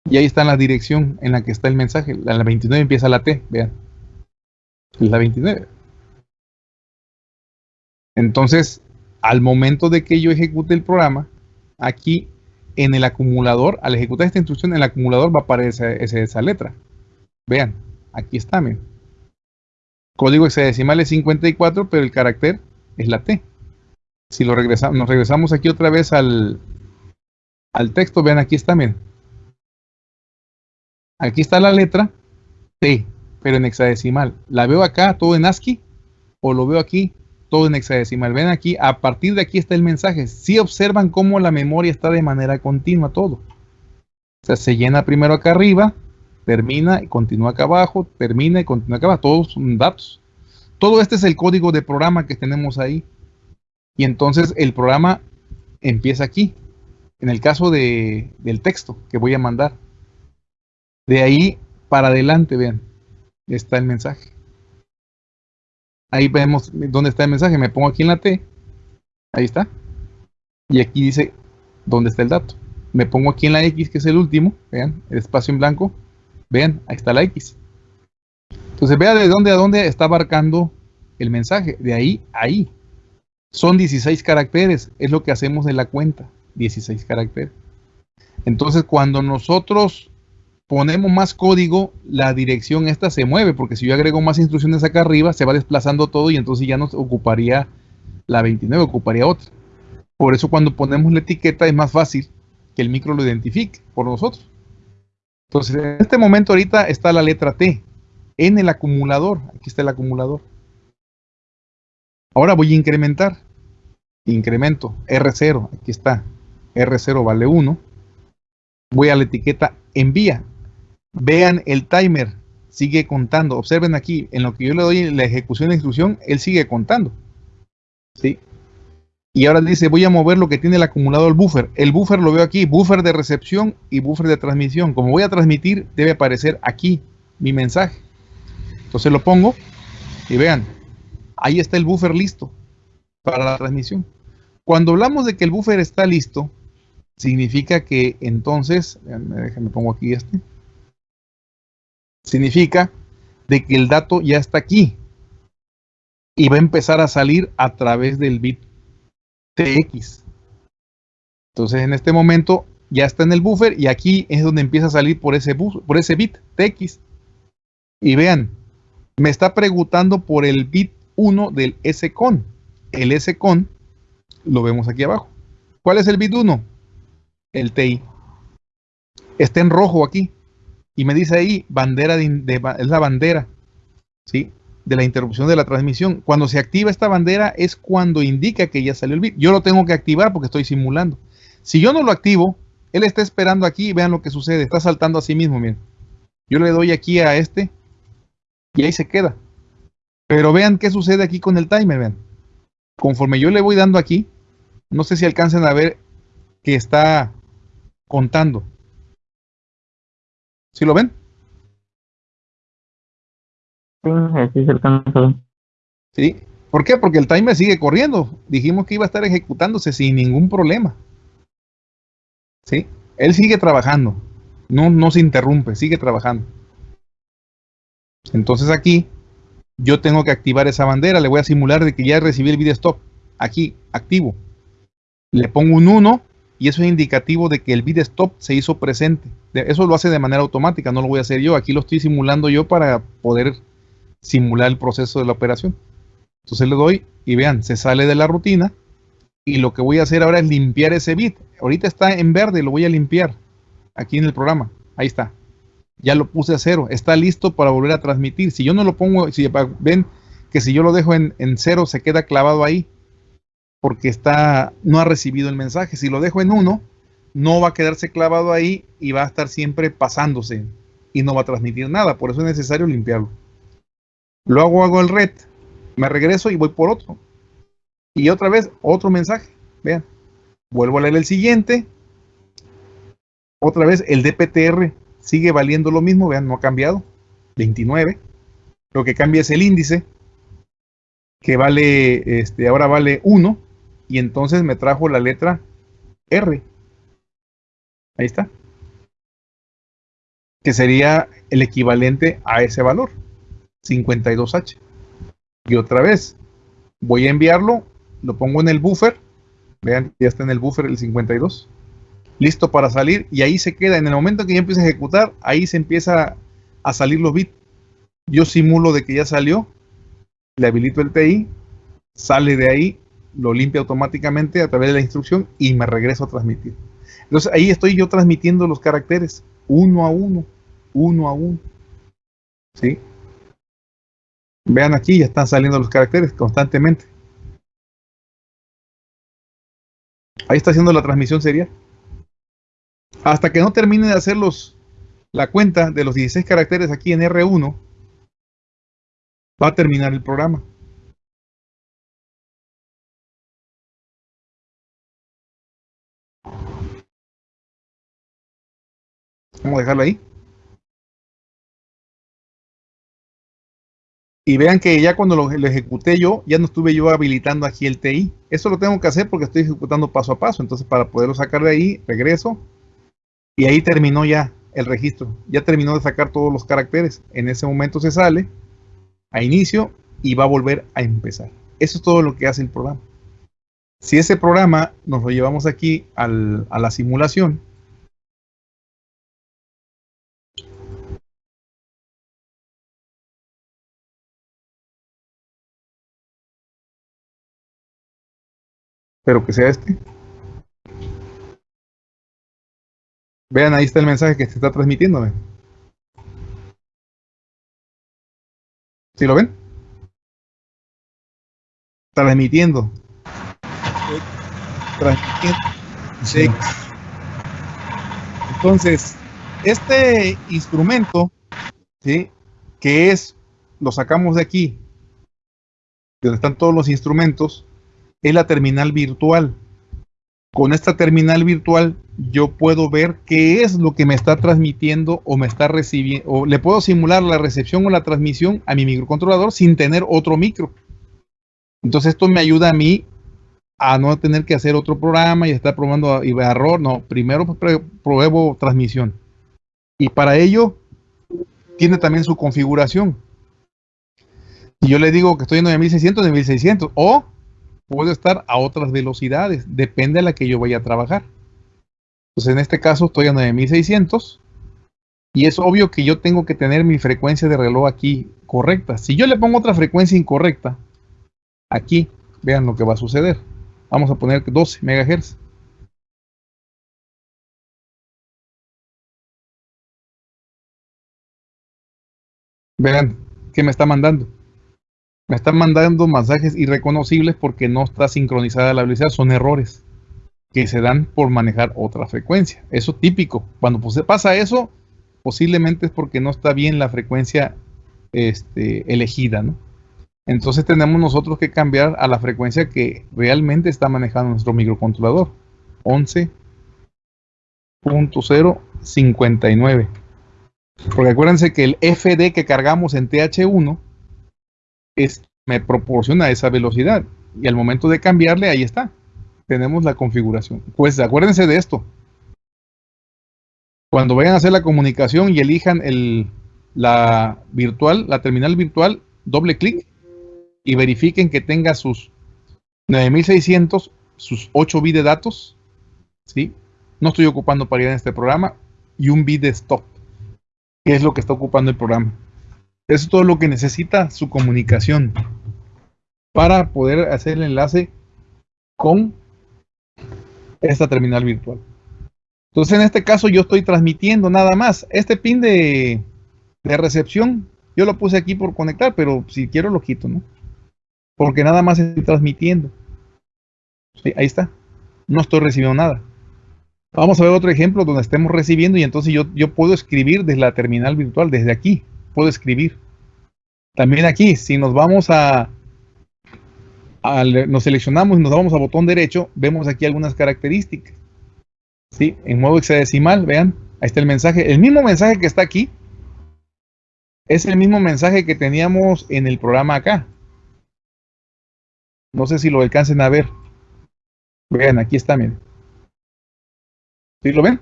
Y ahí está la dirección en la que está el mensaje. La, la 29 empieza la T, vean. La 29. Entonces, al momento de que yo ejecute el programa, aquí en el acumulador, al ejecutar esta instrucción, en el acumulador va a aparecer esa, letra. Vean, aquí está, miren. Código hexadecimal es 54, pero el carácter es la T. Si lo regresamos, nos regresamos aquí otra vez al, al texto, vean, aquí está, miren. Aquí está la letra T, pero en hexadecimal. ¿La veo acá todo en ASCII? ¿O lo veo aquí todo en hexadecimal. Ven aquí, a partir de aquí está el mensaje. Si observan cómo la memoria está de manera continua todo. O sea, se llena primero acá arriba, termina y continúa acá abajo, termina y continúa acá abajo. Todos son datos. Todo este es el código de programa que tenemos ahí. Y entonces el programa empieza aquí. En el caso de, del texto que voy a mandar. De ahí para adelante, vean, está el mensaje. Ahí vemos dónde está el mensaje. Me pongo aquí en la T. Ahí está. Y aquí dice dónde está el dato. Me pongo aquí en la X, que es el último. Vean, el espacio en blanco. Vean, ahí está la X. Entonces vea de dónde a dónde está abarcando el mensaje. De ahí a ahí. Son 16 caracteres. Es lo que hacemos en la cuenta. 16 caracteres. Entonces cuando nosotros ponemos más código, la dirección esta se mueve, porque si yo agrego más instrucciones acá arriba, se va desplazando todo y entonces ya nos ocuparía la 29, ocuparía otra. Por eso cuando ponemos la etiqueta es más fácil que el micro lo identifique por nosotros. Entonces, en este momento ahorita está la letra T en el acumulador. Aquí está el acumulador. Ahora voy a incrementar. Incremento R0, aquí está. R0 vale 1. Voy a la etiqueta envía. Vean el timer, sigue contando. Observen aquí, en lo que yo le doy la ejecución de instrucción, él sigue contando. ¿Sí? Y ahora dice, voy a mover lo que tiene el acumulador el buffer. El buffer lo veo aquí, buffer de recepción y buffer de transmisión. Como voy a transmitir, debe aparecer aquí mi mensaje. Entonces lo pongo y vean, ahí está el buffer listo para la transmisión. Cuando hablamos de que el buffer está listo, significa que entonces, déjenme pongo aquí este significa de que el dato ya está aquí y va a empezar a salir a través del bit TX. Entonces en este momento ya está en el buffer y aquí es donde empieza a salir por ese, por ese bit TX. Y vean, me está preguntando por el bit 1 del SCON. El SCON lo vemos aquí abajo. ¿Cuál es el bit 1? El TI. Está en rojo aquí y me dice ahí bandera de, es la bandera ¿sí? de la interrupción de la transmisión. Cuando se activa esta bandera es cuando indica que ya salió el bit. Yo lo tengo que activar porque estoy simulando. Si yo no lo activo, él está esperando aquí vean lo que sucede. Está saltando a sí mismo, miren. Yo le doy aquí a este y ahí se queda. Pero vean qué sucede aquí con el timer, vean. Conforme yo le voy dando aquí, no sé si alcancen a ver que está contando. ¿Sí lo ven? Sí, se alcanza. Sí. ¿Por qué? Porque el timer sigue corriendo. Dijimos que iba a estar ejecutándose sin ningún problema. ¿Sí? Él sigue trabajando. No, no se interrumpe, sigue trabajando. Entonces aquí yo tengo que activar esa bandera. Le voy a simular de que ya recibí el video stop. Aquí, activo. Le pongo un 1 y eso es indicativo de que el bit stop se hizo presente. Eso lo hace de manera automática, no lo voy a hacer yo. Aquí lo estoy simulando yo para poder simular el proceso de la operación. Entonces le doy y vean, se sale de la rutina Y lo que voy a hacer ahora es limpiar ese bit. Ahorita está en verde, lo voy a limpiar aquí en el programa. Ahí está. Ya lo puse a cero. Está listo para volver a transmitir. Si yo no lo pongo, si ven que si yo lo dejo en, en cero, se queda clavado ahí. Porque está, no ha recibido el mensaje. Si lo dejo en uno, no va a quedarse clavado ahí y va a estar siempre pasándose y no va a transmitir nada. Por eso es necesario limpiarlo. Luego hago el red, me regreso y voy por otro. Y otra vez otro mensaje. Vean, vuelvo a leer el siguiente. Otra vez el DPTR sigue valiendo lo mismo. Vean, no ha cambiado. 29. Lo que cambia es el índice, que vale, este, ahora vale 1. Y entonces me trajo la letra R. Ahí está. Que sería el equivalente a ese valor, 52H. Y otra vez, voy a enviarlo, lo pongo en el buffer. Vean, ya está en el buffer el 52. Listo para salir y ahí se queda. En el momento que ya empieza a ejecutar, ahí se empieza a salir los bits. Yo simulo de que ya salió, le habilito el TI, sale de ahí, lo limpia automáticamente a través de la instrucción y me regreso a transmitir. Entonces ahí estoy yo transmitiendo los caracteres uno a uno, uno a uno. ¿Sí? Vean aquí, ya están saliendo los caracteres constantemente. Ahí está haciendo la transmisión serial. Hasta que no termine de hacer los, la cuenta de los 16 caracteres aquí en R1, va a terminar el programa. Vamos a dejarlo ahí. Y vean que ya cuando lo, ejecuté yo, ya no estuve yo habilitando aquí el TI. Eso lo tengo que hacer porque estoy ejecutando paso a paso. Entonces para poderlo sacar de ahí, regreso. Y ahí terminó ya el registro. Ya terminó de sacar todos los caracteres. En ese momento se sale a inicio y va a volver a empezar. Eso es todo lo que hace el programa. Si ese programa nos lo llevamos aquí a la simulación, pero que sea este. Vean, ahí está el mensaje que se está transmitiendo. ¿Sí lo ven? Transmitiendo. Transmitiendo. Sí. Entonces, este instrumento, ¿sí? que es, lo sacamos de aquí, donde están todos los instrumentos, es la terminal virtual. Con esta terminal virtual yo puedo ver qué es lo que me está transmitiendo o me está recibiendo, o le puedo simular la recepción o la transmisión a mi microcontrolador sin tener otro micro. Entonces esto me ayuda a mí a no tener que hacer otro programa y estar probando error. No, primero pruebo transmisión. Y para ello tiene también su configuración. Y yo le digo que estoy en 9600, 9600 o puedo estar a otras velocidades, depende de la que yo vaya a trabajar. Pues en este caso estoy a 9600 y es obvio que yo tengo que tener mi frecuencia de reloj aquí correcta. Si yo le pongo otra frecuencia incorrecta, aquí vean lo que va a suceder. Vamos a poner 12 MHz. Vean qué me está mandando. Me están mandando mensajes irreconocibles porque no está sincronizada la velocidad. Son errores que se dan por manejar otra frecuencia. Eso típico. Cuando pues, pasa eso, posiblemente es porque no está bien la frecuencia este, elegida. ¿no? Entonces tenemos nosotros que cambiar a la frecuencia que realmente está manejando nuestro microcontrolador. 11.059. Porque acuérdense que el FD que cargamos en TH1 me proporciona esa velocidad. Y al momento de cambiarle, ahí está. Tenemos la configuración. Pues acuérdense de esto. Cuando vayan a hacer la comunicación y elijan el, la virtual, la terminal virtual, doble clic y verifiquen que tenga sus 9600, sus 8 bits de datos. ¿sí? No estoy ocupando paridad en este programa. Y un bit de stop, que es lo que está ocupando el programa. Es todo lo que necesita su comunicación para poder hacer el enlace con esta terminal virtual. Entonces en este caso yo estoy transmitiendo nada más. Este pin de, de recepción yo lo puse aquí por conectar, pero si quiero lo quito, ¿no? Porque nada más estoy transmitiendo. Sí, ahí está. No estoy recibiendo nada. Vamos a ver otro ejemplo donde estemos recibiendo y entonces yo, yo puedo escribir desde la terminal virtual, desde aquí. Puedo escribir. También aquí, si nos vamos a, nos seleccionamos y nos vamos a botón derecho, vemos aquí algunas características. ¿Sí? En modo hexadecimal, vean, ahí está el mensaje. El mismo mensaje que está aquí es el mismo mensaje que teníamos en el programa acá. No sé si lo alcancen a ver. Vean, aquí está, miren. ¿Sí lo ven?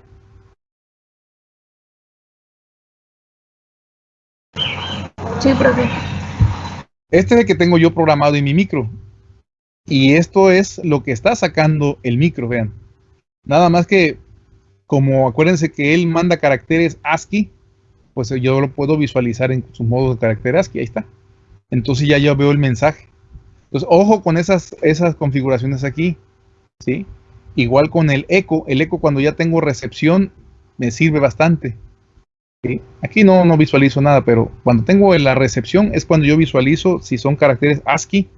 Este es el que tengo yo programado en mi micro. Y esto es lo que está sacando el micro, vean. Nada más que, como acuérdense que él manda caracteres ASCII, pues yo lo puedo visualizar en su modo de carácter ASCII, ahí está. Entonces ya yo veo el mensaje. Entonces, ojo con esas, esas configuraciones aquí, ¿sí? Igual con el eco, el eco cuando ya tengo recepción me sirve bastante. Aquí no, no visualizo nada, pero cuando tengo la recepción es cuando yo visualizo si son caracteres ASCII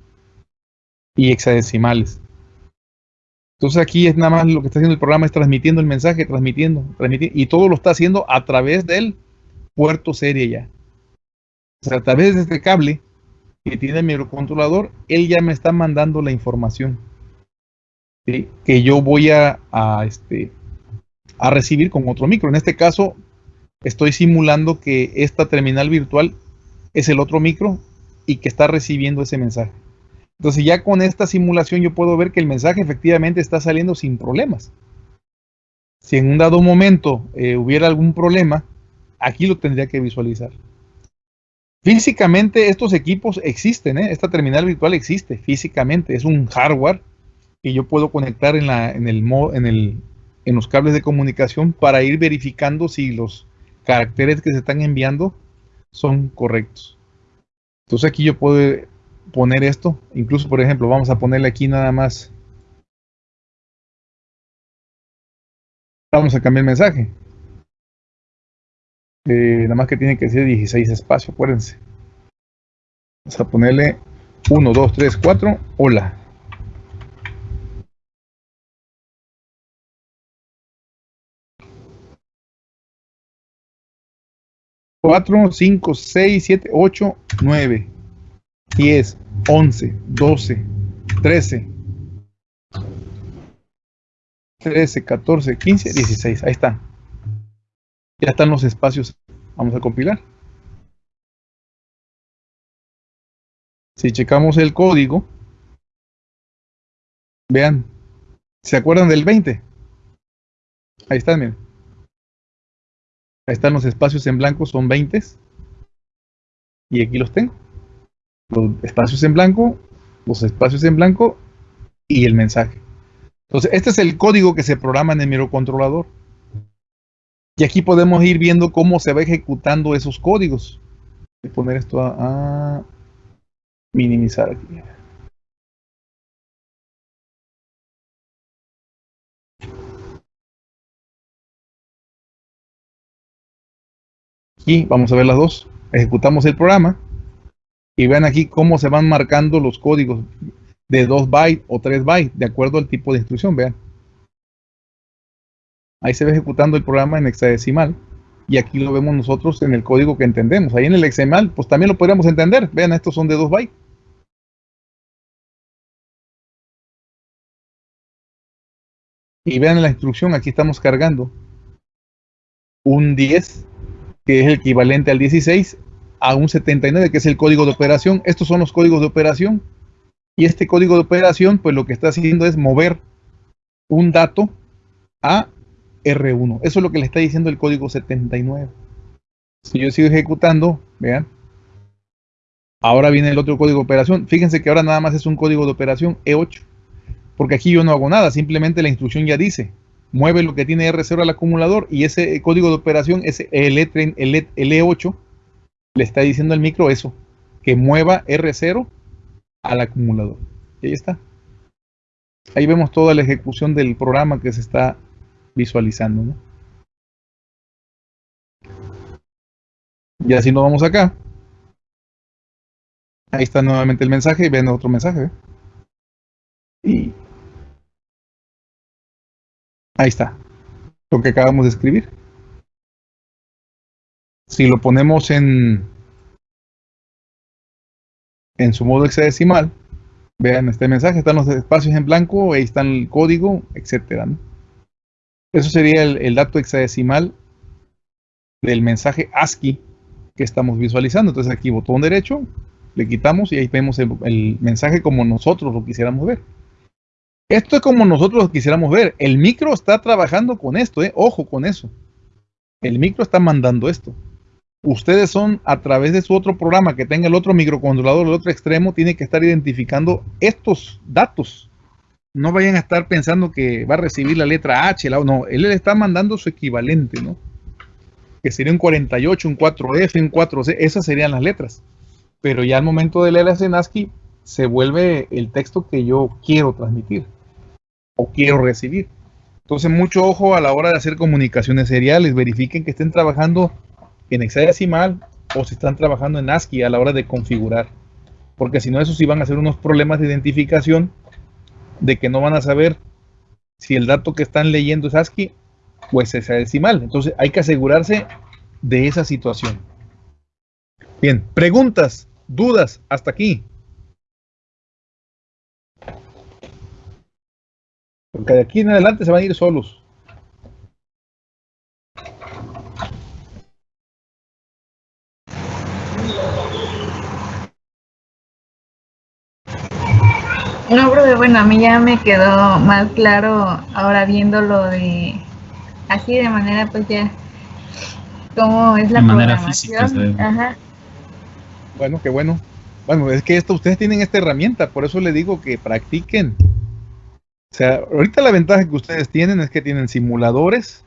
y hexadecimales. Entonces aquí es nada más lo que está haciendo el programa es transmitiendo el mensaje, transmitiendo, transmitiendo, y todo lo está haciendo a través del puerto serie ya. O sea, a través de este cable que tiene el microcontrolador, él ya me está mandando la información que yo voy a, este, a recibir con otro micro. En este caso, estoy simulando que esta terminal virtual es el otro micro y que está recibiendo ese mensaje. Entonces ya con esta simulación yo puedo ver que el mensaje efectivamente está saliendo sin problemas. Si en un dado momento eh, hubiera algún problema, aquí lo tendría que visualizar. Físicamente estos equipos existen, ¿eh? esta terminal virtual existe físicamente, es un hardware que yo puedo conectar en, la, en, el, en, el, en los cables de comunicación para ir verificando si los caracteres que se están enviando son correctos. Entonces aquí yo puedo poner esto. Incluso, por ejemplo, vamos a ponerle aquí nada más. Vamos a cambiar el mensaje. Eh, nada más que tiene que ser 16 espacios, acuérdense. Vamos a ponerle 1, 2, 3, 4. Hola. Cuatro, cinco, seis, siete, ocho, nueve. 10, 11, 12, 13, 13, 14, 15, 16. Ahí está. Ya están los espacios. Vamos a compilar. Si checamos el código, vean, ¿se acuerdan del 20? Ahí están, miren. Ahí están los espacios en blanco, son 20. Y aquí los tengo los espacios en blanco, los espacios en blanco y el mensaje. Entonces, este es el código que se programa en el microcontrolador. Y aquí podemos ir viendo cómo se va ejecutando esos códigos. Voy a poner esto a, a minimizar aquí. Y vamos a ver las dos. Ejecutamos el programa y vean aquí cómo se van marcando los códigos de 2 bytes o 3 bytes, de acuerdo al tipo de instrucción, vean. Ahí se va ejecutando el programa en hexadecimal y aquí lo vemos nosotros en el código que entendemos. Ahí en el hexadecimal, pues también lo podríamos entender. Vean, estos son de 2 bytes. Y vean la instrucción, aquí estamos cargando un 10, que es el equivalente al 16, a un 79, que es el código de operación. Estos son los códigos de operación. Y este código de operación, pues lo que está haciendo es mover un dato a R1. Eso es lo que le está diciendo el código 79. Si yo sigo ejecutando, vean. Ahora viene el otro código de operación. Fíjense que ahora nada más es un código de operación E8. Porque aquí yo no hago nada. Simplemente la instrucción ya dice. Mueve lo que tiene R0 al acumulador y ese código de operación es el, E, el E8 le está diciendo al micro eso, que mueva R0 al acumulador. Y ahí está. Ahí vemos toda la ejecución del programa que se está visualizando. ¿no? Y así nos vamos acá. Ahí está nuevamente el mensaje ven otro mensaje. ¿eh? Y ahí está. Lo que acabamos de escribir. Si lo ponemos en en su modo hexadecimal, vean este mensaje, están los espacios en blanco, ahí está el código, etcétera. Eso sería el, el dato hexadecimal del mensaje ASCII que estamos visualizando. Entonces aquí botón derecho, le quitamos y ahí vemos el, mensaje como nosotros lo quisiéramos ver. Esto es como nosotros quisiéramos ver. El micro está trabajando con esto, ¿eh? ojo con eso. El micro está mandando esto. Ustedes son a través de su otro programa que tenga el otro microcontrolador, el otro extremo, tiene que estar identificando estos datos. No vayan a estar pensando que va a recibir la letra H, la, no, él le está mandando su equivalente, ¿no? que sería un 48, un 4F, un 4C, esas serían las letras. Pero ya al momento de leer en ASCII se vuelve el texto que yo quiero transmitir o quiero recibir. Entonces mucho ojo a la hora de hacer comunicaciones seriales, verifiquen que estén trabajando en hexadecimal o si están trabajando en ASCII a la hora de configurar. Porque si no, eso sí van a ser unos problemas de identificación de que no van a saber si el dato que están leyendo es ASCII pues es decimal. Entonces hay que asegurarse de esa situación. Bien, preguntas, dudas, hasta aquí. Porque de aquí en adelante se van a ir solos. No, pero bueno, a mí ya me quedó más claro ahora viendo lo de así de manera pues ya cómo es la de manera física Ajá. Bueno, qué bueno. Bueno, es que esto ustedes tienen esta herramienta, por eso le digo que practiquen. O sea, ahorita la ventaja que ustedes tienen es que tienen simuladores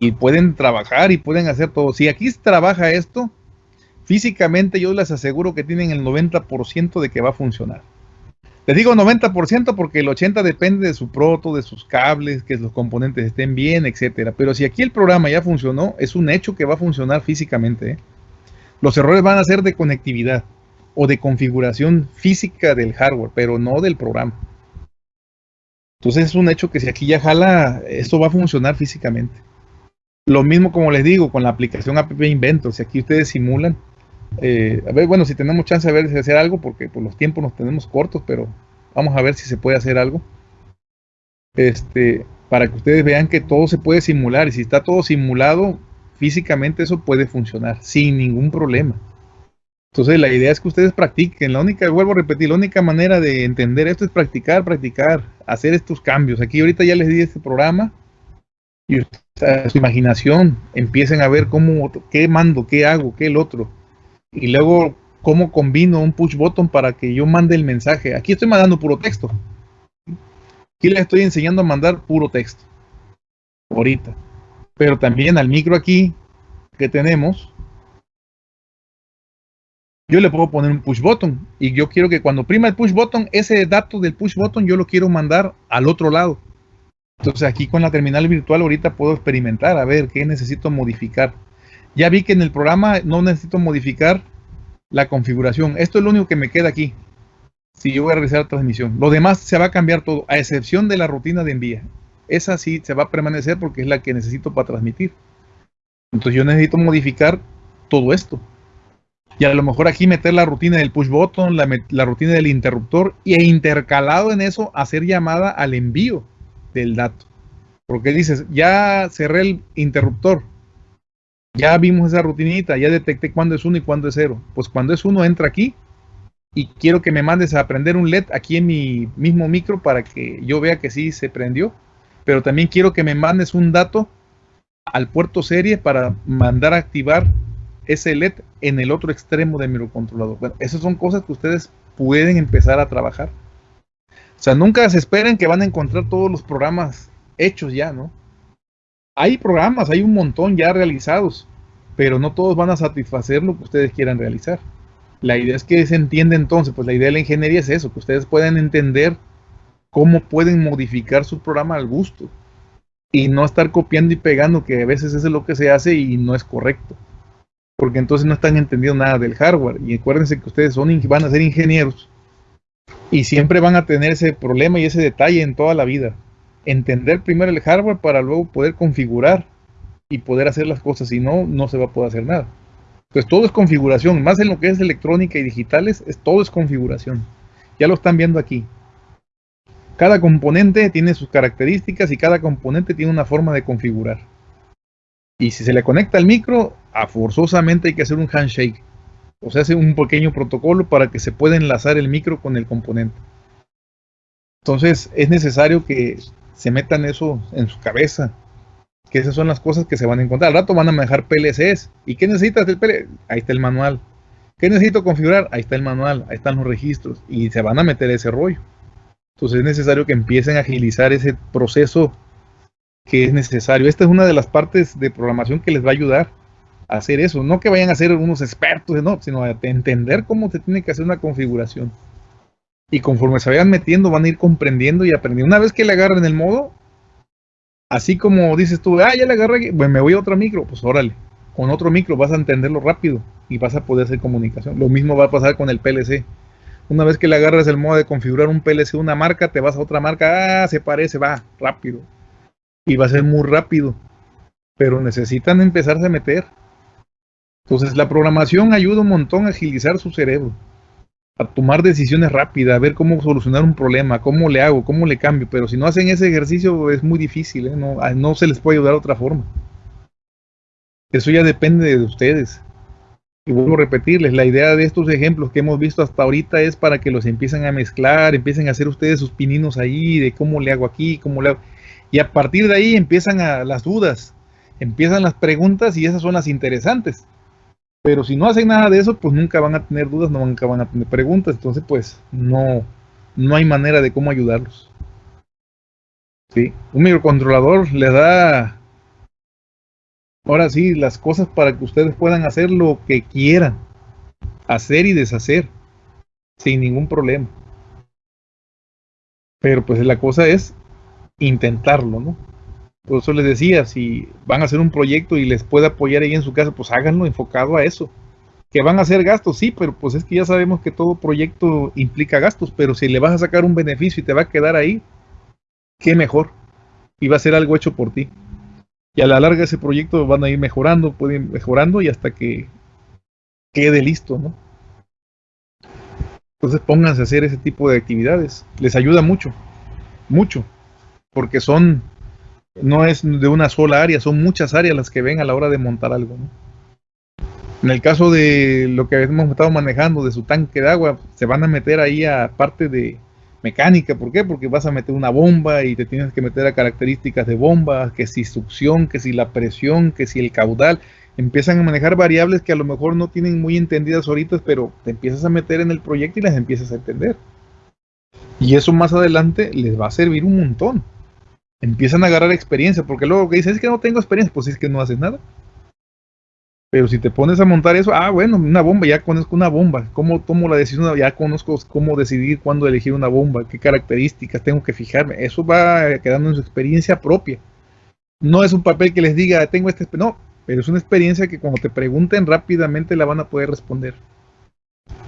y pueden trabajar y pueden hacer todo. Si aquí trabaja esto, físicamente yo les aseguro que tienen el 90% de que va a funcionar. Les digo 90% porque el 80% depende de su proto, de sus cables, que los componentes estén bien, etcétera. Pero si aquí el programa ya funcionó, es un hecho que va a funcionar físicamente. ¿eh? Los errores van a ser de conectividad o de configuración física del hardware, pero no del programa. Entonces es un hecho que si aquí ya jala, esto va a funcionar físicamente. Lo mismo como les digo con la aplicación App Inventor, si aquí ustedes simulan, eh, a ver, bueno, si tenemos chance de ver hacer algo, porque por los tiempos nos tenemos cortos, pero vamos a ver si se puede hacer algo. Este, para que ustedes vean que todo se puede simular y si está todo simulado, físicamente eso puede funcionar sin ningún problema. Entonces la idea es que ustedes practiquen. La única, vuelvo a repetir, la única manera de entender esto es practicar, practicar, hacer estos cambios. Aquí ahorita ya les di este programa y su imaginación empiecen a ver cómo, qué mando, qué hago, qué el otro y luego cómo combino un push button para que yo mande el mensaje. Aquí estoy mandando puro texto. Aquí le estoy enseñando a mandar puro texto. Ahorita. Pero también al micro aquí que tenemos, yo le puedo poner un push button. Y yo quiero que cuando prima el push button, ese dato del push button yo lo quiero mandar al otro lado. Entonces aquí con la terminal virtual ahorita puedo experimentar a ver qué necesito modificar. Ya vi que en el programa no necesito modificar la configuración. Esto es lo único que me queda aquí. Si yo voy a realizar transmisión. Lo demás se va a cambiar todo, a excepción de la rutina de envía. Esa sí se va a permanecer porque es la que necesito para transmitir. Entonces yo necesito modificar todo esto. Y a lo mejor aquí meter la rutina del push button, la, la rutina del interruptor e intercalado en eso hacer llamada al envío del dato. Porque dices, ya cerré el interruptor, ya vimos esa rutinita, ya detecté cuándo es uno y cuándo es cero. Pues cuando es uno entra aquí y quiero que me mandes a prender un LED aquí en mi mismo micro para que yo vea que sí se prendió. Pero también quiero que me mandes un dato al puerto serie para mandar a activar ese LED en el otro extremo del microcontrolador. Bueno, esas son cosas que ustedes pueden empezar a trabajar. O sea, nunca se esperen que van a encontrar todos los programas hechos ya, ¿no? hay programas, hay un montón ya realizados, pero no todos van a satisfacer lo que ustedes quieran realizar. La idea es que se entienda entonces, pues la idea de la ingeniería es eso, que ustedes puedan entender cómo pueden modificar su programa al gusto y no estar copiando y pegando, que a veces eso es lo que se hace y no es correcto. Porque entonces no están entendiendo nada del hardware. Y acuérdense que ustedes van a ser ingenieros y siempre van a tener ese problema y ese detalle en toda la vida. Entender primero el hardware para luego poder configurar y poder hacer las cosas. Si no, no se va a poder hacer nada. Pues todo es configuración. Más en lo que es electrónica y digitales, es, todo es configuración. Ya lo están viendo aquí. Cada componente tiene sus características y cada componente tiene una forma de configurar. Y si se le conecta al micro, a forzosamente hay que hacer un handshake. O sea, hace un pequeño protocolo para que se pueda enlazar el micro con el componente. Entonces es necesario que se metan eso en su cabeza. Que esas son las cosas que se van a encontrar. Al rato van a manejar PLCs. ¿Y qué necesitas del PLC? Ahí está el manual. ¿Qué necesito configurar? Ahí está el manual, ahí están los registros. Y se van a meter ese rollo. Entonces es necesario que empiecen a agilizar ese proceso que es necesario. Esta es una de las partes de programación que les va a ayudar hacer eso. No que vayan a ser unos expertos, no, sino a entender cómo se tiene que hacer una configuración. Y conforme se vayan metiendo, van a ir comprendiendo y aprendiendo. Una vez que le agarren el modo, así como dices tú, ah, ya le agarré, pues me voy a otro micro, pues órale. Con otro micro vas a entenderlo rápido y vas a poder hacer comunicación. Lo mismo va a pasar con el PLC. Una vez que le agarras el modo de configurar un PLC una marca, te vas a otra marca, ah, se parece, va, rápido. Y va a ser muy rápido. Pero necesitan empezarse a meter. Entonces la programación ayuda un montón a agilizar su cerebro. A tomar decisiones rápidas, a ver cómo solucionar un problema, cómo le hago, cómo le cambio. Pero si no hacen ese ejercicio es muy difícil, ¿eh? no, no se les puede ayudar de otra forma. Eso ya depende de ustedes. Y vuelvo a repetirles, la idea de estos ejemplos que hemos visto hasta ahorita es para que los empiecen a mezclar, empiecen a hacer ustedes sus pininos ahí, de cómo le hago aquí, cómo le hago. Y a partir de ahí empiezan a, las dudas, empiezan las preguntas y esas son las interesantes. Pero si no hacen nada de eso, pues nunca van a tener dudas, nunca van a tener preguntas. Entonces, pues no, no hay manera de cómo ayudarlos. ¿Sí? Un microcontrolador le da ahora sí, las cosas para que ustedes puedan hacer lo que quieran, hacer y deshacer, sin ningún problema. Pero pues la cosa es intentarlo, ¿no? Por eso les decía, si van a hacer un proyecto y les puede apoyar ahí en su casa, pues háganlo enfocado a eso. Que van a hacer gastos, sí, pero pues es que ya sabemos que todo proyecto implica gastos, pero si le vas a sacar un beneficio y te va a quedar ahí, qué mejor. Y va a ser algo hecho por ti. Y a la larga ese proyecto van a ir mejorando, pueden ir mejorando y hasta que quede listo, ¿no? Entonces pónganse a hacer ese tipo de actividades. Les ayuda mucho, mucho, porque son, no es de una sola área, son muchas áreas las que ven a la hora de montar algo, ¿no? En el caso de lo que hemos estado manejando de su tanque de agua, se van a meter ahí a parte de, mecánica. ¿Por qué? Porque vas a meter una bomba y te tienes que meter a características de bomba, que si succión, que si la presión, que si el caudal. Empiezan a manejar variables que a lo mejor no tienen muy entendidas ahorita, pero te empiezas a meter en el proyecto y las empiezas a entender. Y eso más adelante les va a servir un montón. Empiezan a agarrar experiencia, porque luego que dices es que no tengo experiencia, pues es que no haces nada. Pero si te pones a montar eso, ah, bueno, una bomba, ya conozco una bomba. ¿Cómo tomo la decisión? Ya conozco cómo decidir cuándo elegir una bomba, qué características tengo que fijarme. Eso va quedando en su experiencia propia. No es un papel que les diga, tengo este... No, pero es una experiencia que cuando te pregunten rápidamente la van a poder responder.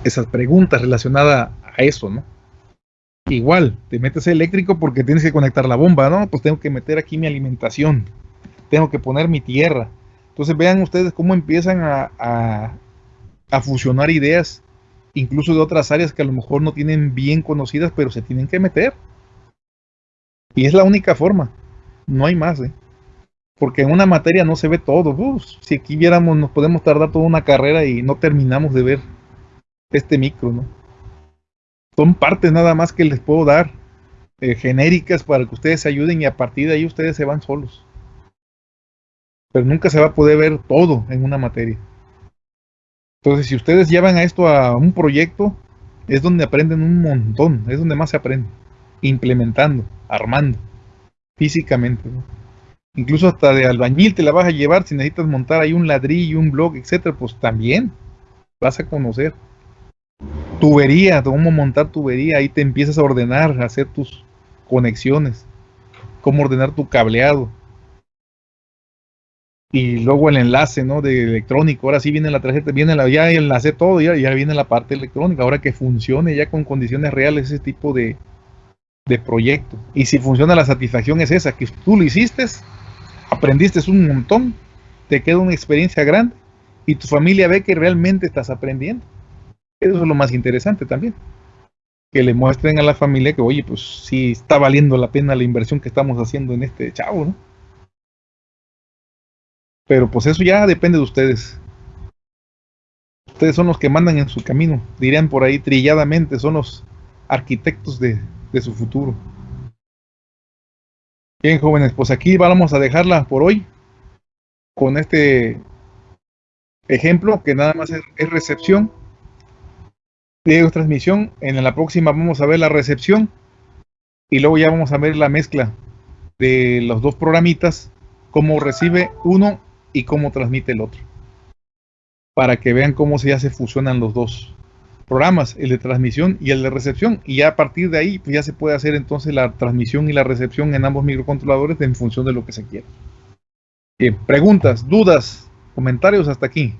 Esas preguntas relacionadas a eso, ¿no? Igual, te metes eléctrico porque tienes que conectar la bomba, ¿no? Pues tengo que meter aquí mi alimentación. Tengo que poner mi tierra entonces vean ustedes cómo empiezan a, fusionar ideas, incluso de otras áreas que a lo mejor no tienen bien conocidas, pero se tienen que meter. Y es la única forma, no hay más. ¿eh? Porque en una materia no se ve todo. si aquí viéramos, nos podemos tardar toda una carrera y no terminamos de ver este micro, ¿no? Son partes nada más que les puedo dar, eh, genéricas para que ustedes se ayuden y a partir de ahí ustedes se van solos pero nunca se va a poder ver todo en una materia. Entonces, si ustedes llevan a esto a un proyecto, es donde aprenden un montón, es donde más se aprende, implementando, armando, físicamente. Incluso hasta de albañil te la vas a llevar si necesitas montar ahí un ladrillo, un blog, etcétera, pues también vas a conocer. Tubería, cómo montar tubería, ahí te empiezas a ordenar, a hacer tus, conexiones, cómo ordenar tu cableado. Y luego el enlace, ¿no? De electrónico. Ahora sí viene la tarjeta, viene la, ya enlace todo, ya, ya viene la parte electrónica. Ahora que funcione ya con condiciones reales ese tipo de, de proyecto. Y si funciona la satisfacción es esa, que tú lo hiciste, aprendiste un montón, te queda una experiencia grande y tu familia ve que realmente estás aprendiendo. Eso es lo más interesante también. Que le muestren a la familia que, oye, pues sí está valiendo la pena la inversión que estamos haciendo en este chavo, ¿no? Pero pues eso ya depende de ustedes. Ustedes son los que mandan en su camino, dirían por ahí trilladamente, son los arquitectos de, de su futuro. Bien, jóvenes, pues aquí vamos a dejarla por hoy con este ejemplo que nada más es, es recepción de transmisión. En la próxima vamos a ver la recepción y luego ya vamos a ver la mezcla de los dos programitas, cómo recibe uno y cómo transmite el otro. Para que vean cómo se ya se fusionan los dos programas, el de transmisión y el de recepción. Y ya a partir de ahí pues ya se puede hacer entonces la transmisión y la recepción en ambos microcontroladores en función de lo que se quiera. Bien, preguntas, dudas, comentarios hasta aquí.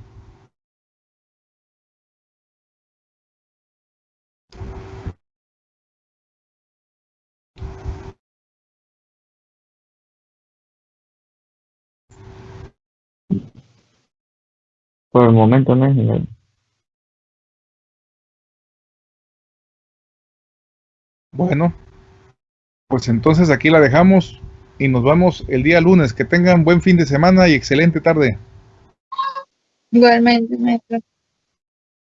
Por el momento no es ingeniero. Bueno, pues entonces aquí la dejamos y nos vemos el día lunes. Que tengan buen fin de semana y excelente tarde. Igualmente, maestro.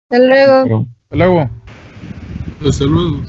Hasta luego. Pero- Hasta luego. Hasta luego.